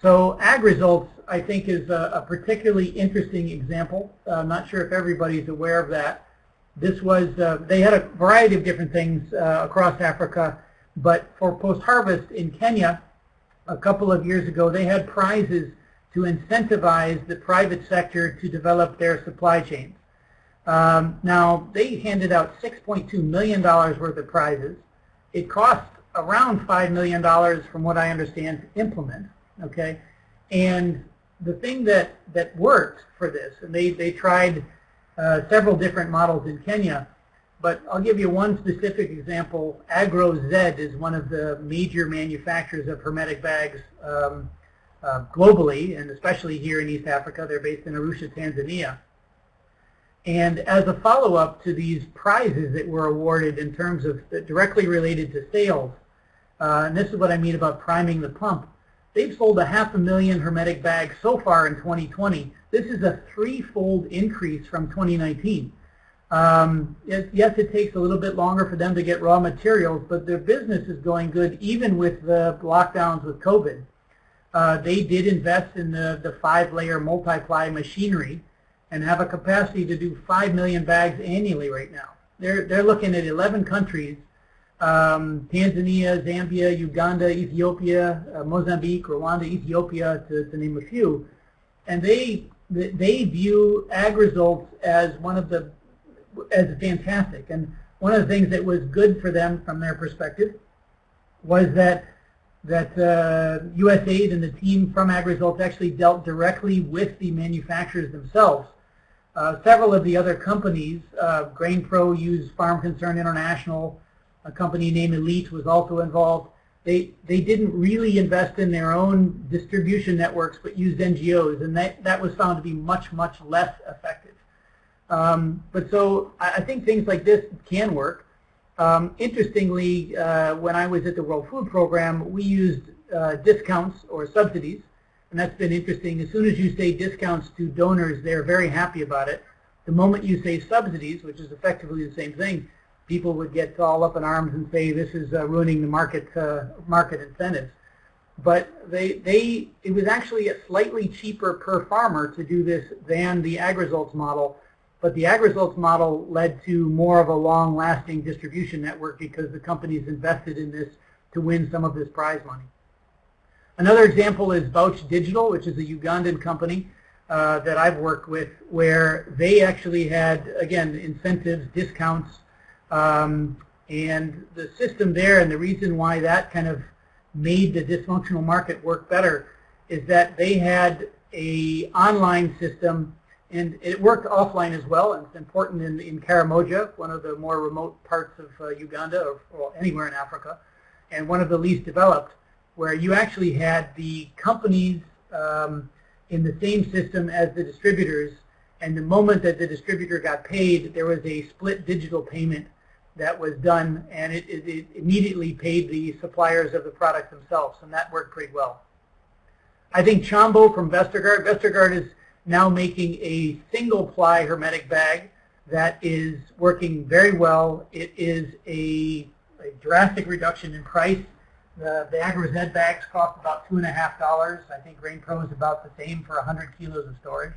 So AgResults, I think, is a, a particularly interesting example. Uh, I'm not sure if everybody's aware of that. This was, uh, they had a variety of different things uh, across Africa, but for post-harvest in Kenya, a couple of years ago, they had prizes to incentivize the private sector to develop their supply chains. Um, now, they handed out $6.2 million worth of prizes. It cost around $5 million, from what I understand, to implement. Okay, And the thing that, that worked for this, and they, they tried uh, several different models in Kenya, but I'll give you one specific example. AgroZ is one of the major manufacturers of hermetic bags um, uh, globally, and especially here in East Africa. They're based in Arusha, Tanzania. And as a follow-up to these prizes that were awarded in terms of directly related to sales, uh, and this is what I mean about priming the pump, they've sold a half a million hermetic bags so far in 2020. This is a threefold increase from 2019. Um, yes, it takes a little bit longer for them to get raw materials, but their business is going good even with the lockdowns with COVID. Uh, they did invest in the, the five-layer multiply machinery and have a capacity to do 5 million bags annually right now. They're, they're looking at 11 countries, um, Tanzania, Zambia, Uganda, Ethiopia, uh, Mozambique, Rwanda, Ethiopia, to, to name a few. And they, they view AgResults as one of the, as fantastic. And one of the things that was good for them from their perspective was that that uh, USAID and the team from AgResults actually dealt directly with the manufacturers themselves several of the other companies, uh, GrainPro used Farm Concern International, a company named Elite was also involved. They, they didn't really invest in their own distribution networks but used NGOs and that, that was found to be much, much less effective. Um, but so I, I, think things like this can work. Um, interestingly, uh, when I was at the World Food Program, we used uh, discounts or subsidies and that's been interesting. As soon as you say discounts to donors, they're very happy about it. The moment you say subsidies, which is effectively the same thing, people would get all up in arms and say this is uh, ruining the market uh, market incentives. But they they it was actually a slightly cheaper per farmer to do this than the AgResults model. But the AgResults model led to more of a long-lasting distribution network because the companies invested in this to win some of this prize money. Another example is Vouch Digital, which is a Ugandan company uh, that I've worked with, where they actually had, again, incentives, discounts, um, and the system there and the reason why that kind of made the dysfunctional market work better is that they had a online system and it worked offline as well and it's important in, in Karamoja, one of the more remote parts of uh, Uganda or, or anywhere in Africa and one of the least developed where you actually had the companies um, in the same system as the distributors, and the moment that the distributor got paid, there was a split digital payment that was done, and it, it, it immediately paid the suppliers of the product themselves, and that worked pretty well. I think Chambo from Vestergaard, Vestergaard is now making a single ply hermetic bag that is working very well. It is a, a drastic reduction in price the, the AgroZ bags cost about two and a half dollars. I think GrainPro is about the same for 100 kilos of storage.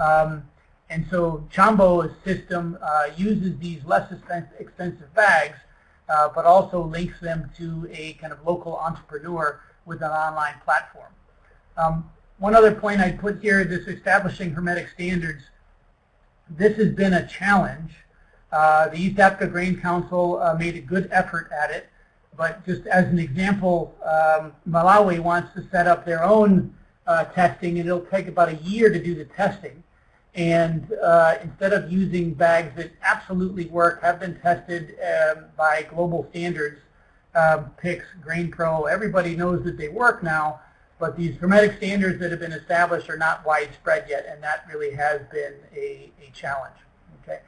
Um, and so Chambo's system uh, uses these less expensive bags, uh, but also links them to a kind of local entrepreneur with an online platform. Um, one other point I'd put here, this establishing hermetic standards, this has been a challenge. Uh, the East Africa Grain Council uh, made a good effort at it. But just as an example, um, Malawi wants to set up their own uh, testing, and it'll take about a year to do the testing. And uh, instead of using bags that absolutely work, have been tested um, by global standards, uh, PICS, GrainPro, everybody knows that they work now, but these hermetic standards that have been established are not widespread yet, and that really has been a, a challenge. Okay,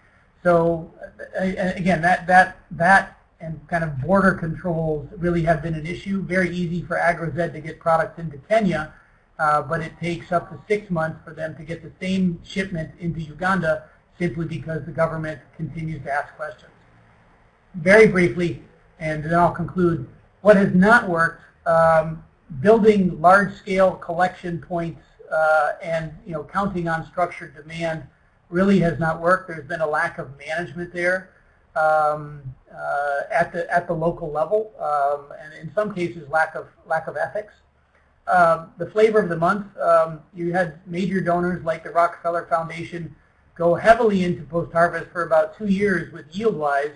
so uh, again, that that that and kind of border controls really have been an issue. Very easy for AgroZ to get products into Kenya, uh, but it takes up to six months for them to get the same shipment into Uganda simply because the government continues to ask questions. Very briefly, and then I'll conclude, what has not worked, um, building large-scale collection points uh, and you know counting on structured demand really has not worked. There's been a lack of management there um, uh, at the at the local level, um, and in some cases lack of lack of ethics. Um, the flavor of the month, um, you had major donors like the Rockefeller Foundation go heavily into post-harvest for about two years with YieldWise,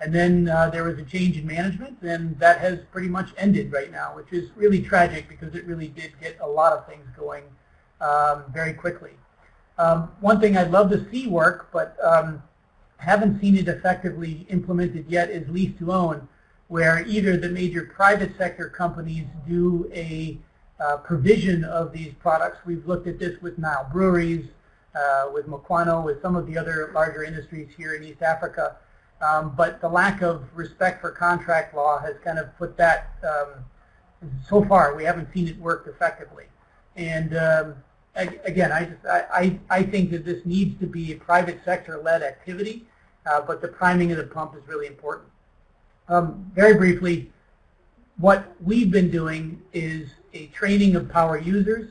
and then uh, there was a change in management, and that has pretty much ended right now, which is really tragic because it really did get a lot of things going um, very quickly. Um, one thing I'd love to see work, but um, haven't seen it effectively implemented yet is lease to own, where either the major private sector companies do a uh, provision of these products. We've looked at this with Nile breweries, uh, with Mukwano, with some of the other larger industries here in East Africa. Um, but the lack of respect for contract law has kind of put that, um, so far we haven't seen it work effectively. And um, again, I, just, I, I think that this needs to be a private sector-led activity, uh, but the priming of the pump is really important. Um, very briefly, what we've been doing is a training of power users,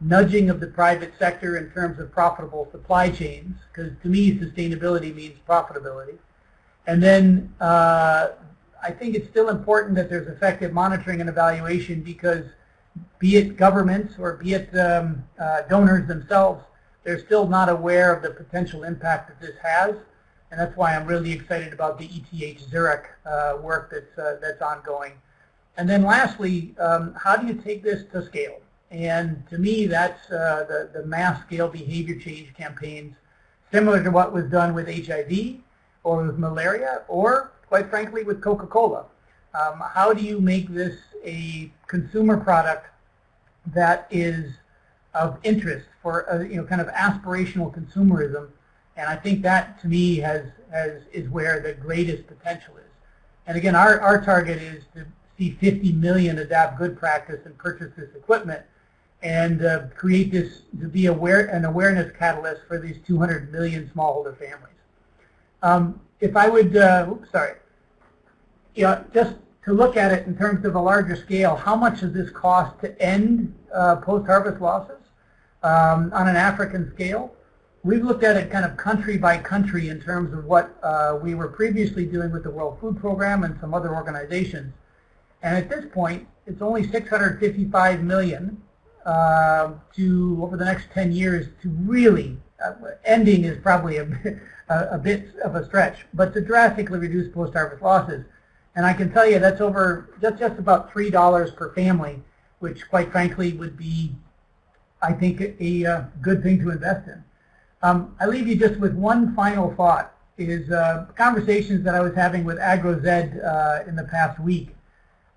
nudging of the private sector in terms of profitable supply chains, because to me sustainability means profitability. And then uh, I think it's still important that there's effective monitoring and evaluation because be it governments or be it um, uh, donors themselves, they're still not aware of the potential impact that this has. And that's why I'm really excited about the ETH Zurich uh, work that's, uh, that's ongoing. And then lastly, um, how do you take this to scale? And to me, that's uh, the, the mass scale behavior change campaigns, similar to what was done with HIV or with malaria, or quite frankly with Coca-Cola. Um, how do you make this a consumer product that is of interest for a, you know kind of aspirational consumerism, and I think that to me has has is where the greatest potential is. And again, our our target is to see 50 million adopt good practice and purchase this equipment, and uh, create this to be aware an awareness catalyst for these 200 million smallholder families. Um, if I would, uh, oops, sorry, you know, just to look at it in terms of a larger scale, how much does this cost to end uh, post-harvest losses um, on an African scale? We've looked at it kind of country by country in terms of what uh, we were previously doing with the World Food Program and some other organizations. And at this point, it's only 655 million uh, to over the next 10 years to really uh, ending is probably a, (laughs) a, a, bit of a stretch, but to drastically reduce post-harvest losses. And I can tell you that's over just, just about $3 per family, which quite frankly would be, I think, a, a uh, good thing to invest in. Um, I leave you just with one final thought, is uh, conversations that I was having with AgroZ uh, in the past week.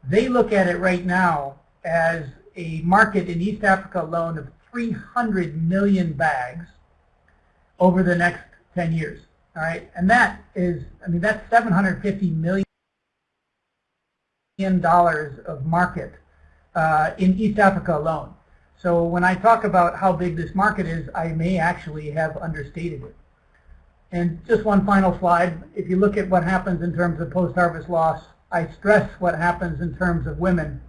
They look at it right now as a market in East Africa alone of 300 million bags over the next 10 years. All right, and that is, I mean, that's 750 million dollars of market uh, in East Africa alone. So when I talk about how big this market is, I may actually have understated it. And just one final slide. If you look at what happens in terms of post-harvest loss, I stress what happens in terms of women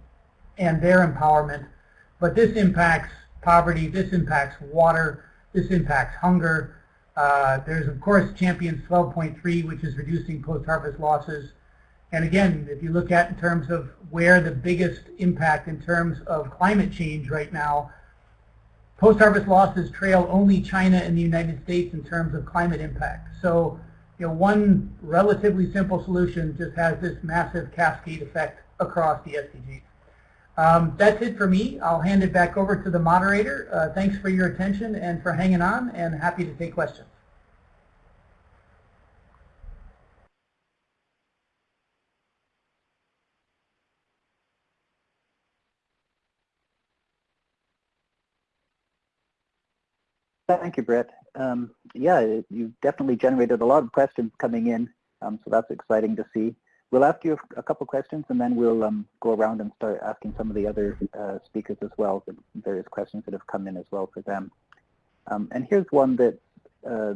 and their empowerment. But this impacts poverty, this impacts water, this impacts hunger. Uh, there's, of course, Champions 12.3, which is reducing post-harvest losses. And again, if you look at in terms of where the biggest impact in terms of climate change right now, post-harvest losses trail only China and the United States in terms of climate impact. So, you know, one relatively simple solution just has this massive cascade effect across the SDGs. Um, that's it for me. I'll hand it back over to the moderator. Uh, thanks for your attention and for hanging on, and happy to take questions. Thank you, Brett. Um, yeah, you've definitely generated a lot of questions coming in, um, so that's exciting to see. We'll ask you a couple questions and then we'll um, go around and start asking some of the other uh, speakers as well, the various questions that have come in as well for them. Um, and here's one that's uh,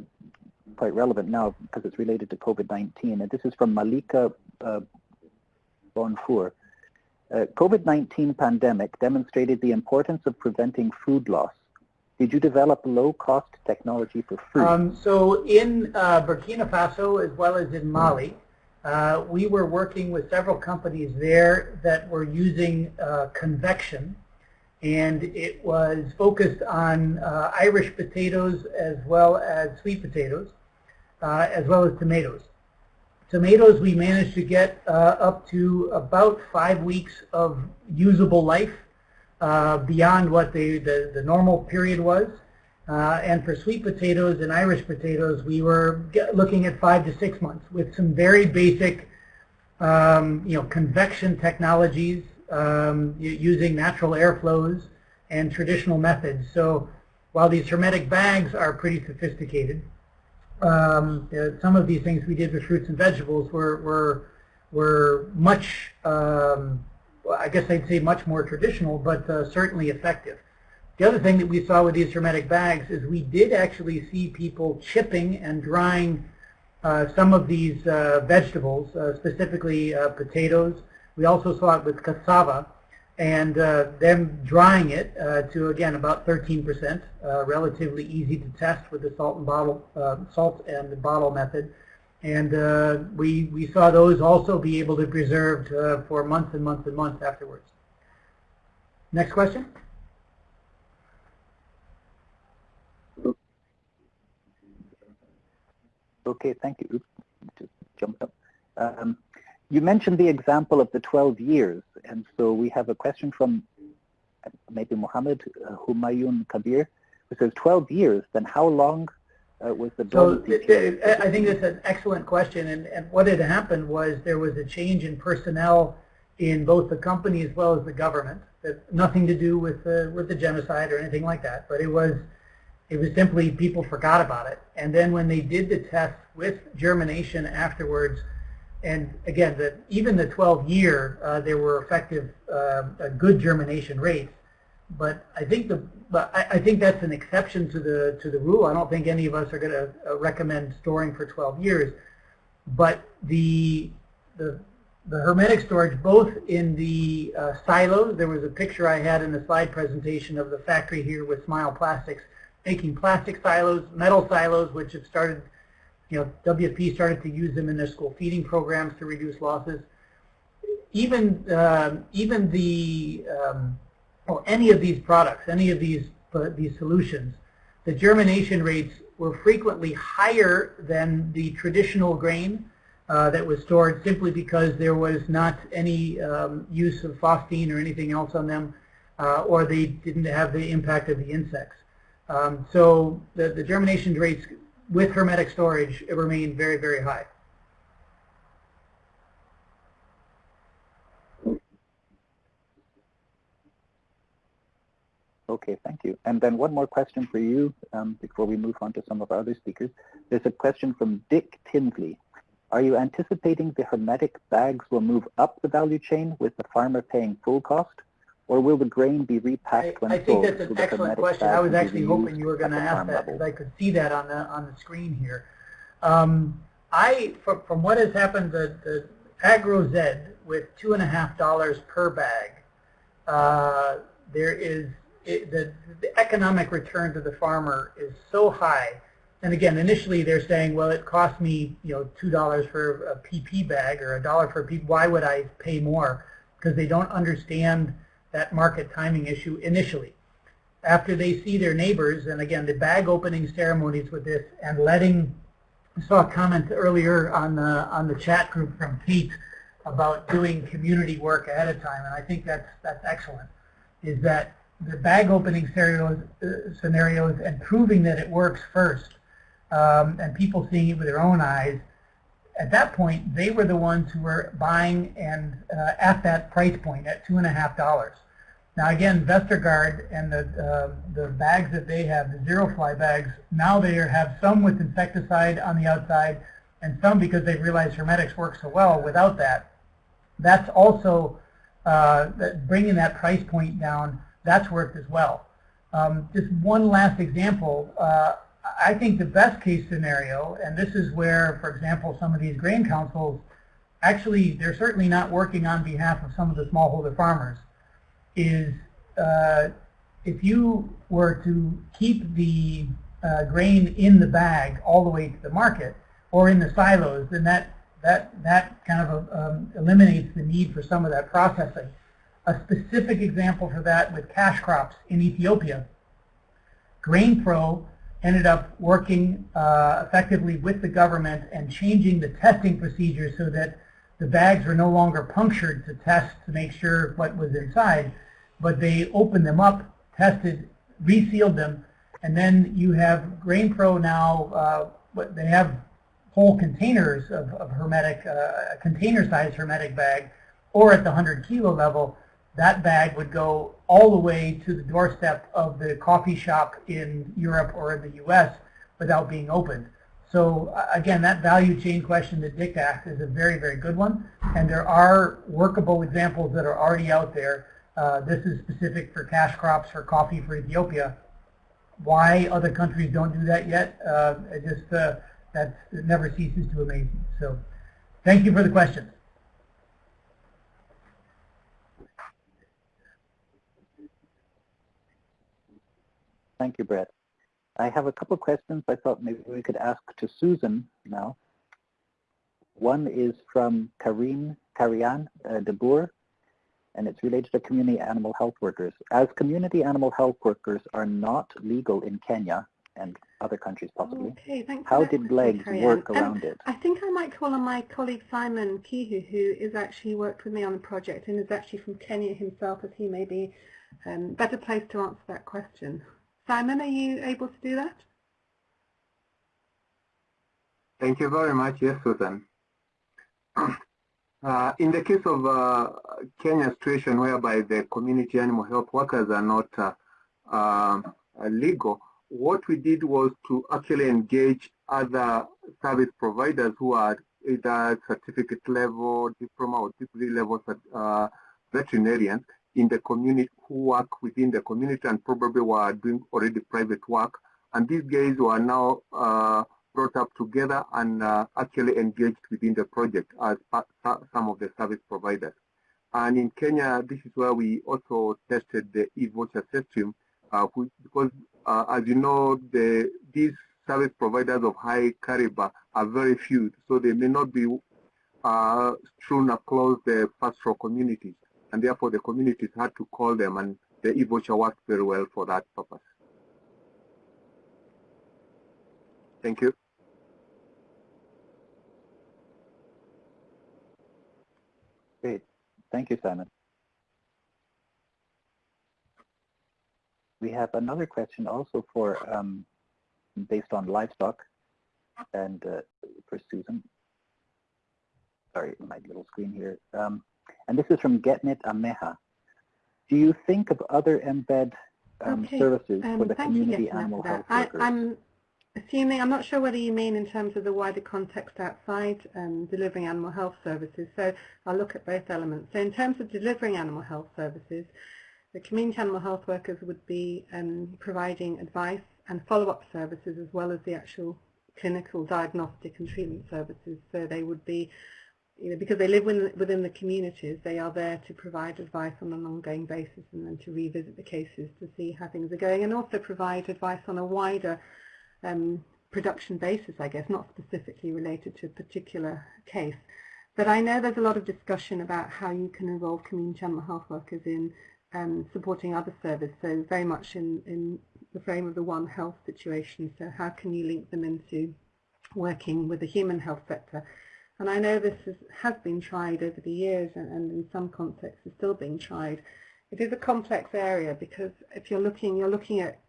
quite relevant now because it's related to COVID-19, and this is from Malika uh, Bonfour. Uh, COVID-19 pandemic demonstrated the importance of preventing food loss did you develop low-cost technology for food? Um, so in uh, Burkina Faso as well as in Mali, uh, we were working with several companies there that were using uh, convection and it was focused on uh, Irish potatoes as well as sweet potatoes uh, as well as tomatoes. Tomatoes we managed to get uh, up to about five weeks of usable life uh, beyond what the, the, the normal period was. Uh, and for sweet potatoes and Irish potatoes, we were looking at five to six months with some very basic, um, you know, convection technologies um, using natural airflows and traditional methods. So while these hermetic bags are pretty sophisticated, um, uh, some of these things we did with fruits and vegetables were, were, were much, um, I guess I'd say much more traditional, but uh, certainly effective. The other thing that we saw with these hermetic bags is we did actually see people chipping and drying uh, some of these uh, vegetables, uh, specifically uh, potatoes. We also saw it with cassava and uh, them drying it to, again, about 13%, relatively easy to test with the salt and bottle, salt and bottle method. And we, we saw those also be able to be preserved for months and months and months afterwards. Next question. Okay, thank you. Just jumped up. Um, you mentioned the example of the 12 years, and so we have a question from uh, maybe Mohammed uh, Humayun Kabir, who says 12 years, then how long uh, was the so period? I think that's an excellent question, and, and what had happened was there was a change in personnel in both the company as well as the government. That nothing to do with the, with the genocide or anything like that, but it was it was simply people forgot about it. And then when they did the test with germination afterwards, and again, the, even the 12 year, uh, there were effective, uh, good germination rates. But I think the, but I, I, think that's an exception to the to the rule. I don't think any of us are going to uh, recommend storing for 12 years. But the the the hermetic storage, both in the uh, silos, there was a picture I had in the slide presentation of the factory here with Smile Plastics making plastic silos, metal silos, which have started, you know, WFP started to use them in their school feeding programs to reduce losses. Even um, even the um, or any of these products, any of these uh, these solutions, the germination rates were frequently higher than the traditional grain uh, that was stored simply because there was not any um, use of phosphine or anything else on them, uh, or they didn't have the impact of the insects. Um, so the, the germination rates with hermetic storage remain very, very high. Okay, thank you. And then one more question for you um, before we move on to some of our other speakers. There's a question from Dick Tinsley. Are you anticipating the hermetic bags will move up the value chain with the farmer paying full cost? or will the grain be repacked when I, I think that's an excellent question. I was actually hoping you were going to ask that because I could see that on the on the screen here. Um, I, from, from what has happened, the, the AgroZ with two and a half dollars per bag, uh, there is it, the the economic return to the farmer is so high. And again, initially they're saying, well, it cost me, you know, two dollars for a PP bag or a dollar for a PP. Why would I pay more? Because they don't understand that market timing issue initially. After they see their neighbors, and again, the bag opening ceremonies with this, and letting, I saw a comment earlier on the, on the chat group from Pete about doing community work ahead of time, and I think that's, that's excellent, is that the bag opening scenarios, uh, scenarios and proving that it works first, um, and people seeing it with their own eyes, at that point, they were the ones who were buying and uh, at that price point at two and a half dollars. Now again, Vestergaard and the, uh, the bags that they have, the zero fly bags, now they have some with insecticide on the outside and some because they realized hermetics work so well without that. That's also uh, bringing that price point down, that's worked as well. Um, just one last example, uh, I think the best case scenario, and this is where, for example, some of these grain councils, actually they're certainly not working on behalf of some of the smallholder farmers is uh, if you were to keep the uh, grain in the bag all the way to the market or in the silos, then that that that kind of um, eliminates the need for some of that processing. A specific example for that with cash crops in Ethiopia, GrainPro ended up working uh, effectively with the government and changing the testing procedures so that the bags were no longer punctured to test to make sure what was inside, but they opened them up, tested, resealed them, and then you have GrainPro now, uh, they have whole containers of, of hermetic, uh, container-sized hermetic bag, or at the 100 kilo level, that bag would go all the way to the doorstep of the coffee shop in Europe or in the U.S. without being opened. So again, that value chain question that Dick asked is a very, very good one. And there are workable examples that are already out there. Uh, this is specific for cash crops for coffee for Ethiopia. Why other countries don't do that yet, uh, it just uh, that never ceases to amaze me. So thank you for the question. Thank you, Brett. I have a couple of questions I thought maybe we could ask to Susan now. One is from Karim Karian uh, de Boer, and it's related to community animal health workers. As community animal health workers are not legal in Kenya and other countries possibly, okay, thanks how did LEGS work um, around it? I think I might call on my colleague Simon Kihu, who is actually worked with me on the project and is actually from Kenya himself, as he may be um, better placed to answer that question. Simon, are you able to do that? Thank you very much. Yes, Susan. (clears throat) Uh, in the case of uh, Kenya situation whereby the community animal health workers are not uh, um, legal, what we did was to actually engage other service providers who are either certificate level, diploma or degree level uh, veterinarians in the community who work within the community and probably were doing already private work. And these guys were now uh, brought up together and uh, actually engaged within the project as some of the service providers. And in Kenya, this is where we also tested the e-voucher system, uh, which, because uh, as you know, the, these service providers of high caliber are very few, so they may not be uh, strewn across the pastoral communities and therefore the communities had to call them and the e-voucher worked very well for that purpose. Thank you. Great. Thank you, Simon. We have another question also for um, based on livestock and uh, for Susan. Sorry, my little screen here. Um, and this is from Getnit Ameha. Do you think of other embed um, okay. services um, for the community animal health workers? I, am assuming, I'm not sure whether you mean in terms of the wider context outside um, delivering animal health services, so I'll look at both elements. So in terms of delivering animal health services, the community animal health workers would be um, providing advice and follow-up services as well as the actual clinical diagnostic and treatment services. So they would be you know, because they live within, within the communities, they are there to provide advice on an ongoing basis and then to revisit the cases to see how things are going and also provide advice on a wider um, production basis, I guess, not specifically related to a particular case. But I know there's a lot of discussion about how you can involve community animal health workers in um, supporting other services, so very much in, in the frame of the One Health situation. So how can you link them into working with the human health sector? And I know this is, has been tried over the years and, and in some contexts is still being tried. It is a complex area because if you're looking, you're looking at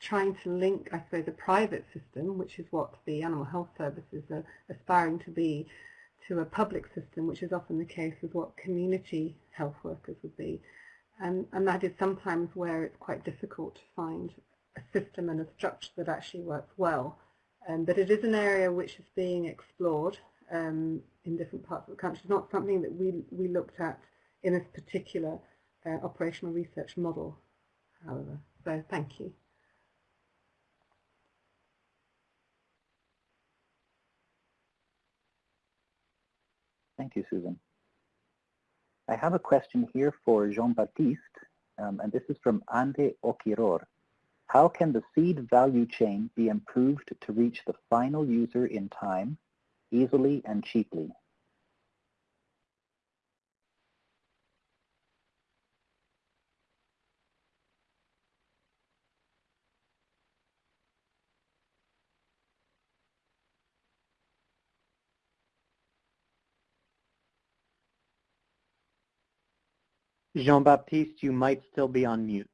trying to link, I suppose, a private system, which is what the animal health services are aspiring to be, to a public system, which is often the case with what community health workers would be. And, and that is sometimes where it's quite difficult to find a system and a structure that actually works well. Um, but it is an area which is being explored um, in different parts of the country. It's not something that we, we looked at in this particular uh, operational research model, however. So thank you. Thank you, Susan. I have a question here for Jean-Baptiste, um, and this is from Ande Okiror. How can the seed value chain be improved to reach the final user in time easily and cheaply. Jean-Baptiste, you might still be on mute.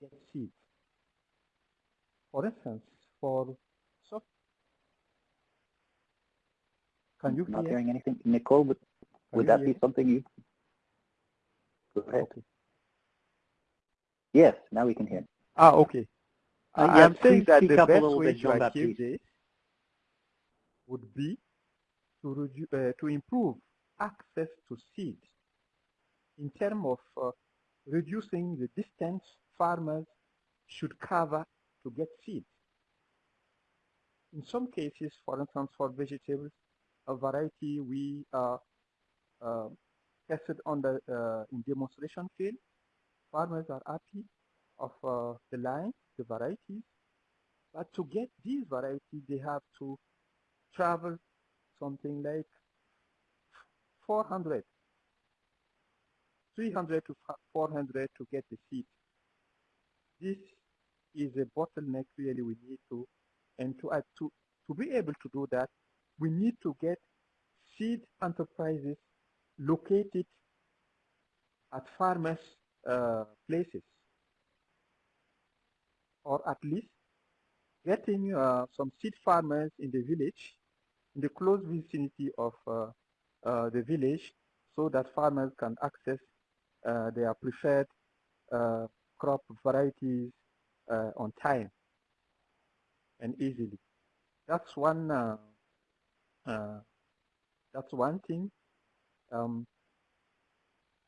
get seeds. For instance, for soft, can you Not hear? hearing anything. Nicole, would, would that hear? be something you? Go ahead. Okay. Yes, now we can hear. Ah, okay. Uh, I- yes, I'm saying that the best way to achieve this would be to, redu- uh, to improve access to seeds in terms of uh, reducing the distance farmers should cover to get seeds. In some cases, for instance, for vegetables, a variety we uh, uh, tested on the uh, in demonstration field, farmers are happy of uh, the line, the varieties, but to get these varieties, they have to travel something like 400, 300 to 400 to get the seed. This is a bottleneck really we need to, and to, uh, to, to be able to do that, we need to get seed enterprises located at farmers' uh, places, or at least getting uh, some seed farmers in the village, in the close vicinity of uh, uh, the village, so that farmers can access uh, their preferred uh, crop varieties uh, on time and easily. That's one. Uh, uh, that's one thing. Um,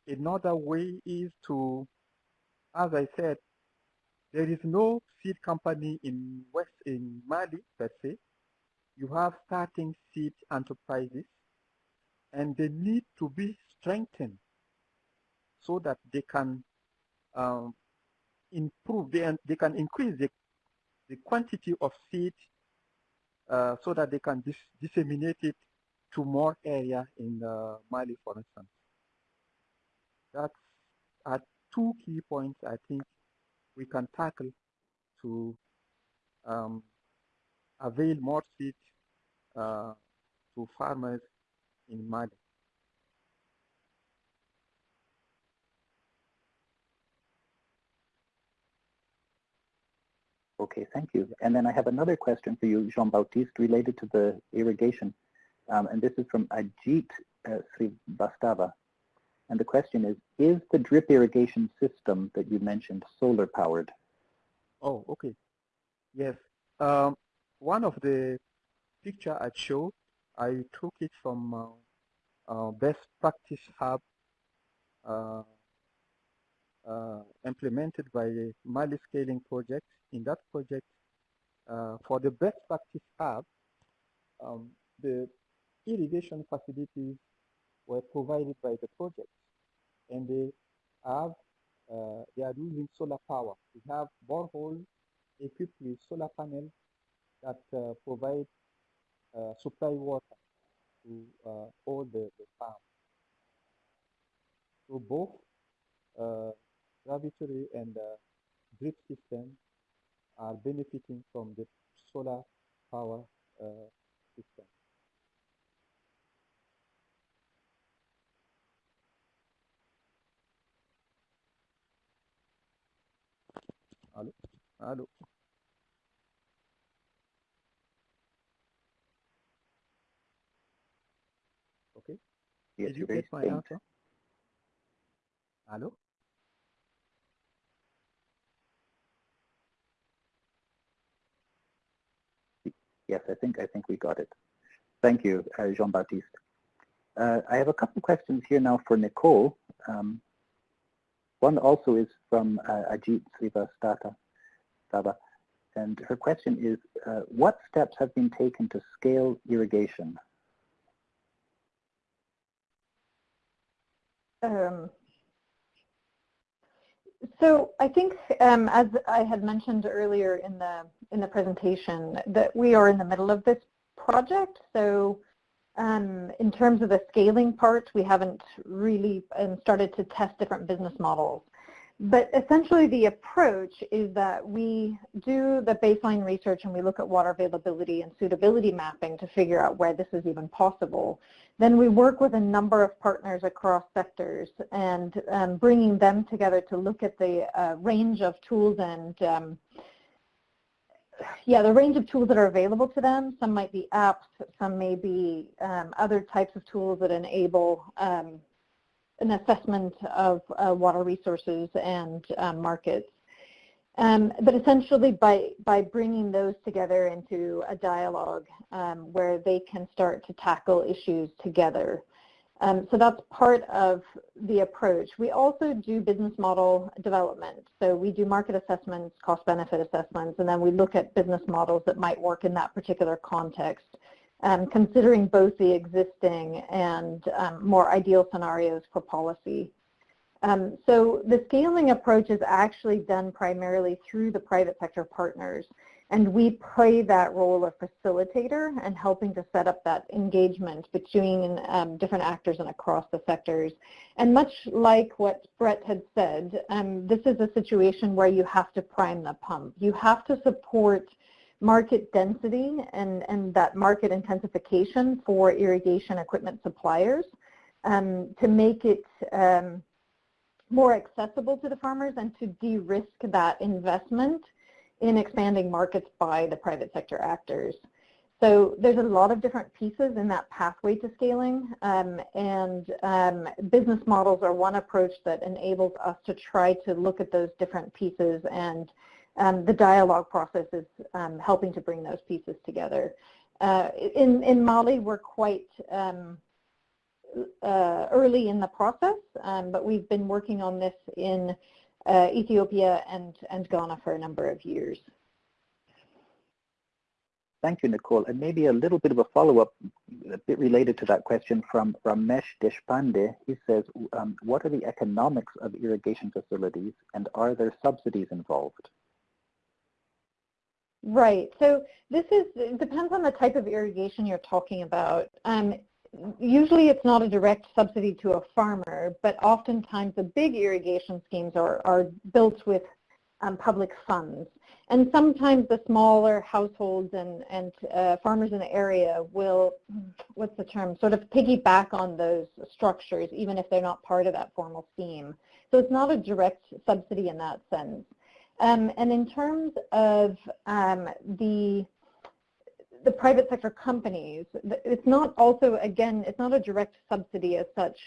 another way is to, as I said, there is no seed company in West in Mali per se. You have starting seed enterprises, and they need to be strengthened so that they can um, improve, they, they can increase the, the quantity of seed uh, so that they can dis disseminate it to more area in uh, Mali, for instance. That's are two key points I think we can tackle to um, avail more seed uh, to farmers in Mali. Okay, thank you. And then I have another question for you, Jean-Baptiste, related to the irrigation. Um, and this is from Ajit uh, Srivastava. And the question is, is the drip irrigation system that you mentioned solar powered? Oh, okay. Yes. Um, one of the picture I showed, I took it from uh, uh, Best Practice Hub uh, uh, implemented by Mali Scaling Project. In that project, uh, for the Best Practice Hub, um, the irrigation facilities were provided by the project and they have uh, they are using solar power. We have borehole equipped with solar panels that uh, provide uh, supply water to uh, all the, the farms. So both uh, gravitory and uh, drip system are benefiting from the solar power uh, system. Hello? Hello? Okay. Yes, Did you get my faint. answer? Hello? Yes, I think I think we got it. Thank you, uh, Jean-Baptiste. Uh, I have a couple of questions here now for Nicole. Um, one also is from uh, Ajit Srivastava, and her question is, uh, what steps have been taken to scale irrigation? Um, so I think, um, as I had mentioned earlier in the in the presentation, that we are in the middle of this project. So Um, in terms of the scaling part, we haven't really um, started to test different business models. But essentially the approach is that we do the baseline research and we look at water availability and suitability mapping to figure out where this is even possible. Then we work with a number of partners across sectors and um, bringing them together to look at the uh, range of tools and um, yeah, the range of tools that are available to them. Some might be apps, some may be um, other types of tools that enable um, an assessment of uh, water resources and um, markets. Um, but essentially by, by bringing those together into a dialogue um, where they can start to tackle issues together. Um, so that's part of the approach. We also do business model development. So we do market assessments, cost benefit assessments, and then we look at business models that might work in that particular context um, considering both the existing and um, more ideal scenarios for policy. Um, so the scaling approach is actually done primarily through the private sector partners and we play that role of facilitator and helping to set up that engagement between um, different actors and across the sectors. And much like what Brett had said, um, this is a situation where you have to prime the pump. You have to support market density and, and that market intensification for irrigation equipment suppliers um, to make it um, more accessible to the farmers and to de-risk that investment in expanding markets by the private sector actors. So there's a lot of different pieces in that pathway to scaling um, and um, business models are one approach that enables us to try to look at those different pieces and um, the dialogue process is um, helping to bring those pieces together. Uh, in, in Mali, we're quite um, uh, early in the process, um, but we've been working on this in uh, Ethiopia and, and Ghana for a number of years. Thank you, Nicole. And maybe a little bit of a follow-up, a bit related to that question from Ramesh Deshpande. He says, um, what are the economics of irrigation facilities and are there subsidies involved? Right. So this is it depends on the type of irrigation you're talking about. Um, usually it's not a direct subsidy to a farmer, but oftentimes the big irrigation schemes are, are built with um, public funds. And sometimes the smaller households and, and uh, farmers in the area will, what's the term, sort of piggyback on those structures even if they're not part of that formal scheme. So it's not a direct subsidy in that sense. Um, and in terms of um, the the private sector companies, it's not also, again, it's not a direct subsidy as such.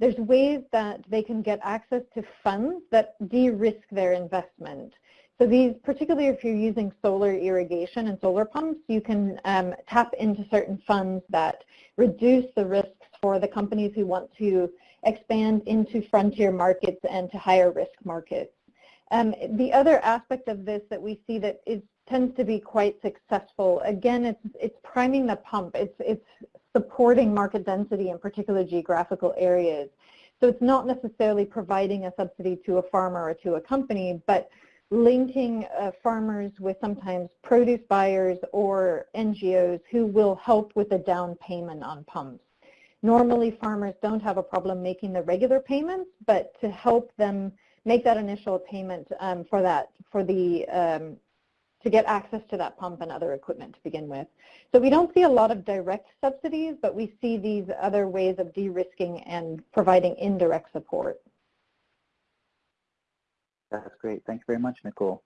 There's ways that they can get access to funds that de-risk their investment. So these, particularly if you're using solar irrigation and solar pumps, you can um, tap into certain funds that reduce the risks for the companies who want to expand into frontier markets and to higher risk markets. Um, the other aspect of this that we see that is, tends to be quite successful, again, it's, it's priming the pump. It's, it's supporting market density in particular geographical areas. So it's not necessarily providing a subsidy to a farmer or to a company, but linking uh, farmers with sometimes produce buyers or NGOs who will help with a down payment on pumps. Normally farmers don't have a problem making the regular payments, but to help them make that initial payment um, for that, for the, um, to get access to that pump and other equipment to begin with. So we don't see a lot of direct subsidies, but we see these other ways of de-risking and providing indirect support. That's great. Thanks very much, Nicole.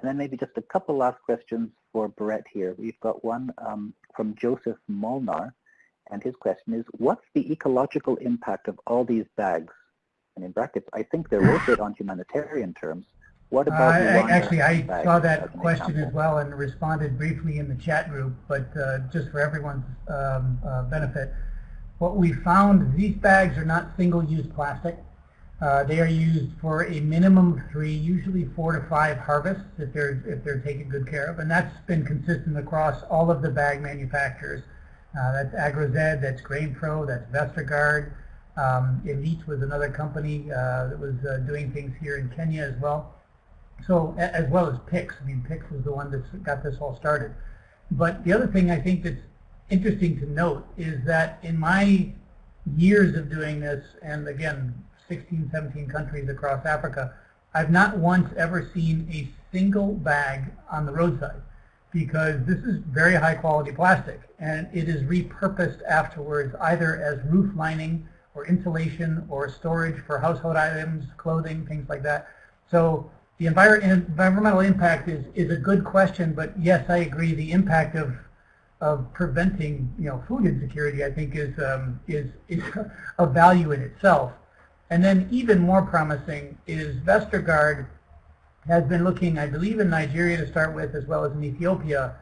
And then maybe just a couple last questions for Brett here. We've got one um, from Joseph Molnar, and his question is, what's the ecological impact of all these bags and in brackets, I think they're worth it on humanitarian terms. What about uh, Actually, I saw that question example? as well and responded briefly in the chat group, but uh, just for everyone's um, uh, benefit, what we found, these bags are not single-use plastic. Uh, they are used for a minimum of three, usually four to five harvests if they're, if they're taken good care of, and that's been consistent across all of the bag manufacturers. Uh, that's AgroZ, that's GrainPro, that's Vestergaard, um, Elite was another company uh, that was uh, doing things here in Kenya as well. So as well as PICS. I mean, PICS was the one that got this all started. But the other thing I think that's interesting to note is that in my years of doing this, and again, 16, 17 countries across Africa, I've not once ever seen a single bag on the roadside because this is very high quality plastic and it is repurposed afterwards either as roof lining or insulation or storage for household items, clothing, things like that. So the envir environmental impact is, is a good question, but yes, I agree. The impact of of preventing you know food insecurity, I think, is um, is is (laughs) a value in itself. And then even more promising is Vestergaard has been looking, I believe, in Nigeria to start with, as well as in Ethiopia.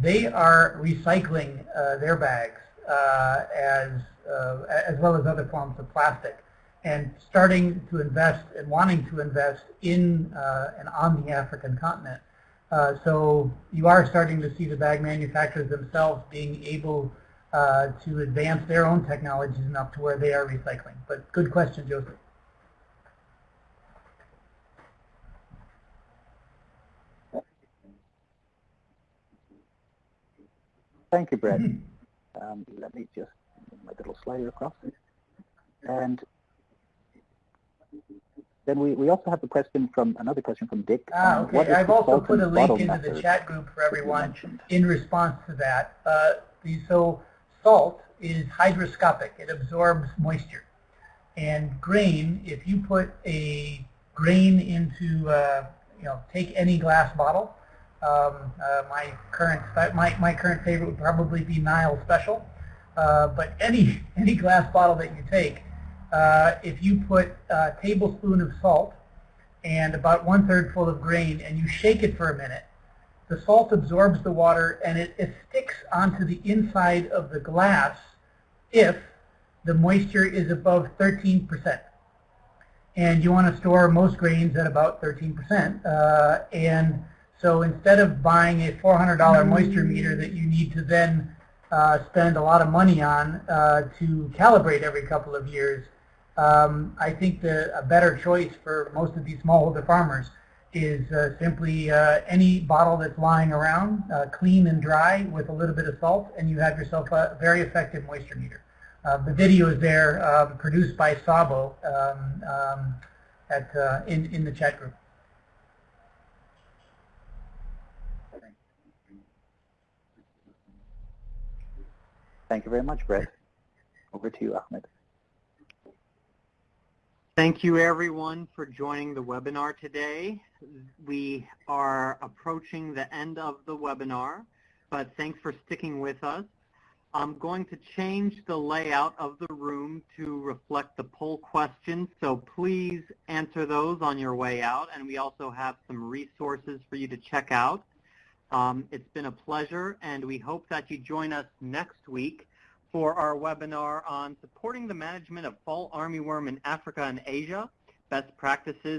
They are recycling uh, their bags uh, as uh, as well as other forms of plastic and starting to invest and wanting to invest in uh, and on the African continent. Uh, so you are starting to see the bag manufacturers themselves being able uh, to advance their own technologies enough to where they are recycling. But good question, Joseph. Thank you, Brett. (laughs) Um, let me just my little slider across. And then we, we also have a question from another question from Dick. Ah, um, okay. I've also put a link into the chat group for everyone in response to that. Uh, the, so salt is hygroscopic. It absorbs moisture. And grain, if you put a grain into, uh, you know, take any glass bottle. Um, uh, my current my, my current favorite would probably be Nile Special. Uh, but any any glass bottle that you take, uh, if you put a tablespoon of salt and about one third full of grain and you shake it for a minute, the salt absorbs the water and it, it sticks onto the inside of the glass if the moisture is above 13%. And you want to store most grains at about 13%. Uh, and so instead of buying a $400 moisture meter that you need to then spend a lot of money on uh, to calibrate every couple of years, um, I think the, a better choice for most of these smallholder farmers is uh, simply uh, any bottle that's lying around, uh, clean and dry with a little bit of salt, and you have yourself a very effective moisture meter. Uh, the video is there, um, produced by Sabo um, um, at, uh, in, in the chat group. Thank you very much, Brett. Over to you, Ahmed. Thank you everyone for joining the webinar today. We are approaching the end of the webinar, but thanks for sticking with us. I'm going to change the layout of the room to reflect the poll questions, so please answer those on your way out, and we also have some resources for you to check out. Um, it's been a pleasure, and we hope that you join us next week for our webinar on supporting the management of fall armyworm in Africa and Asia, best practices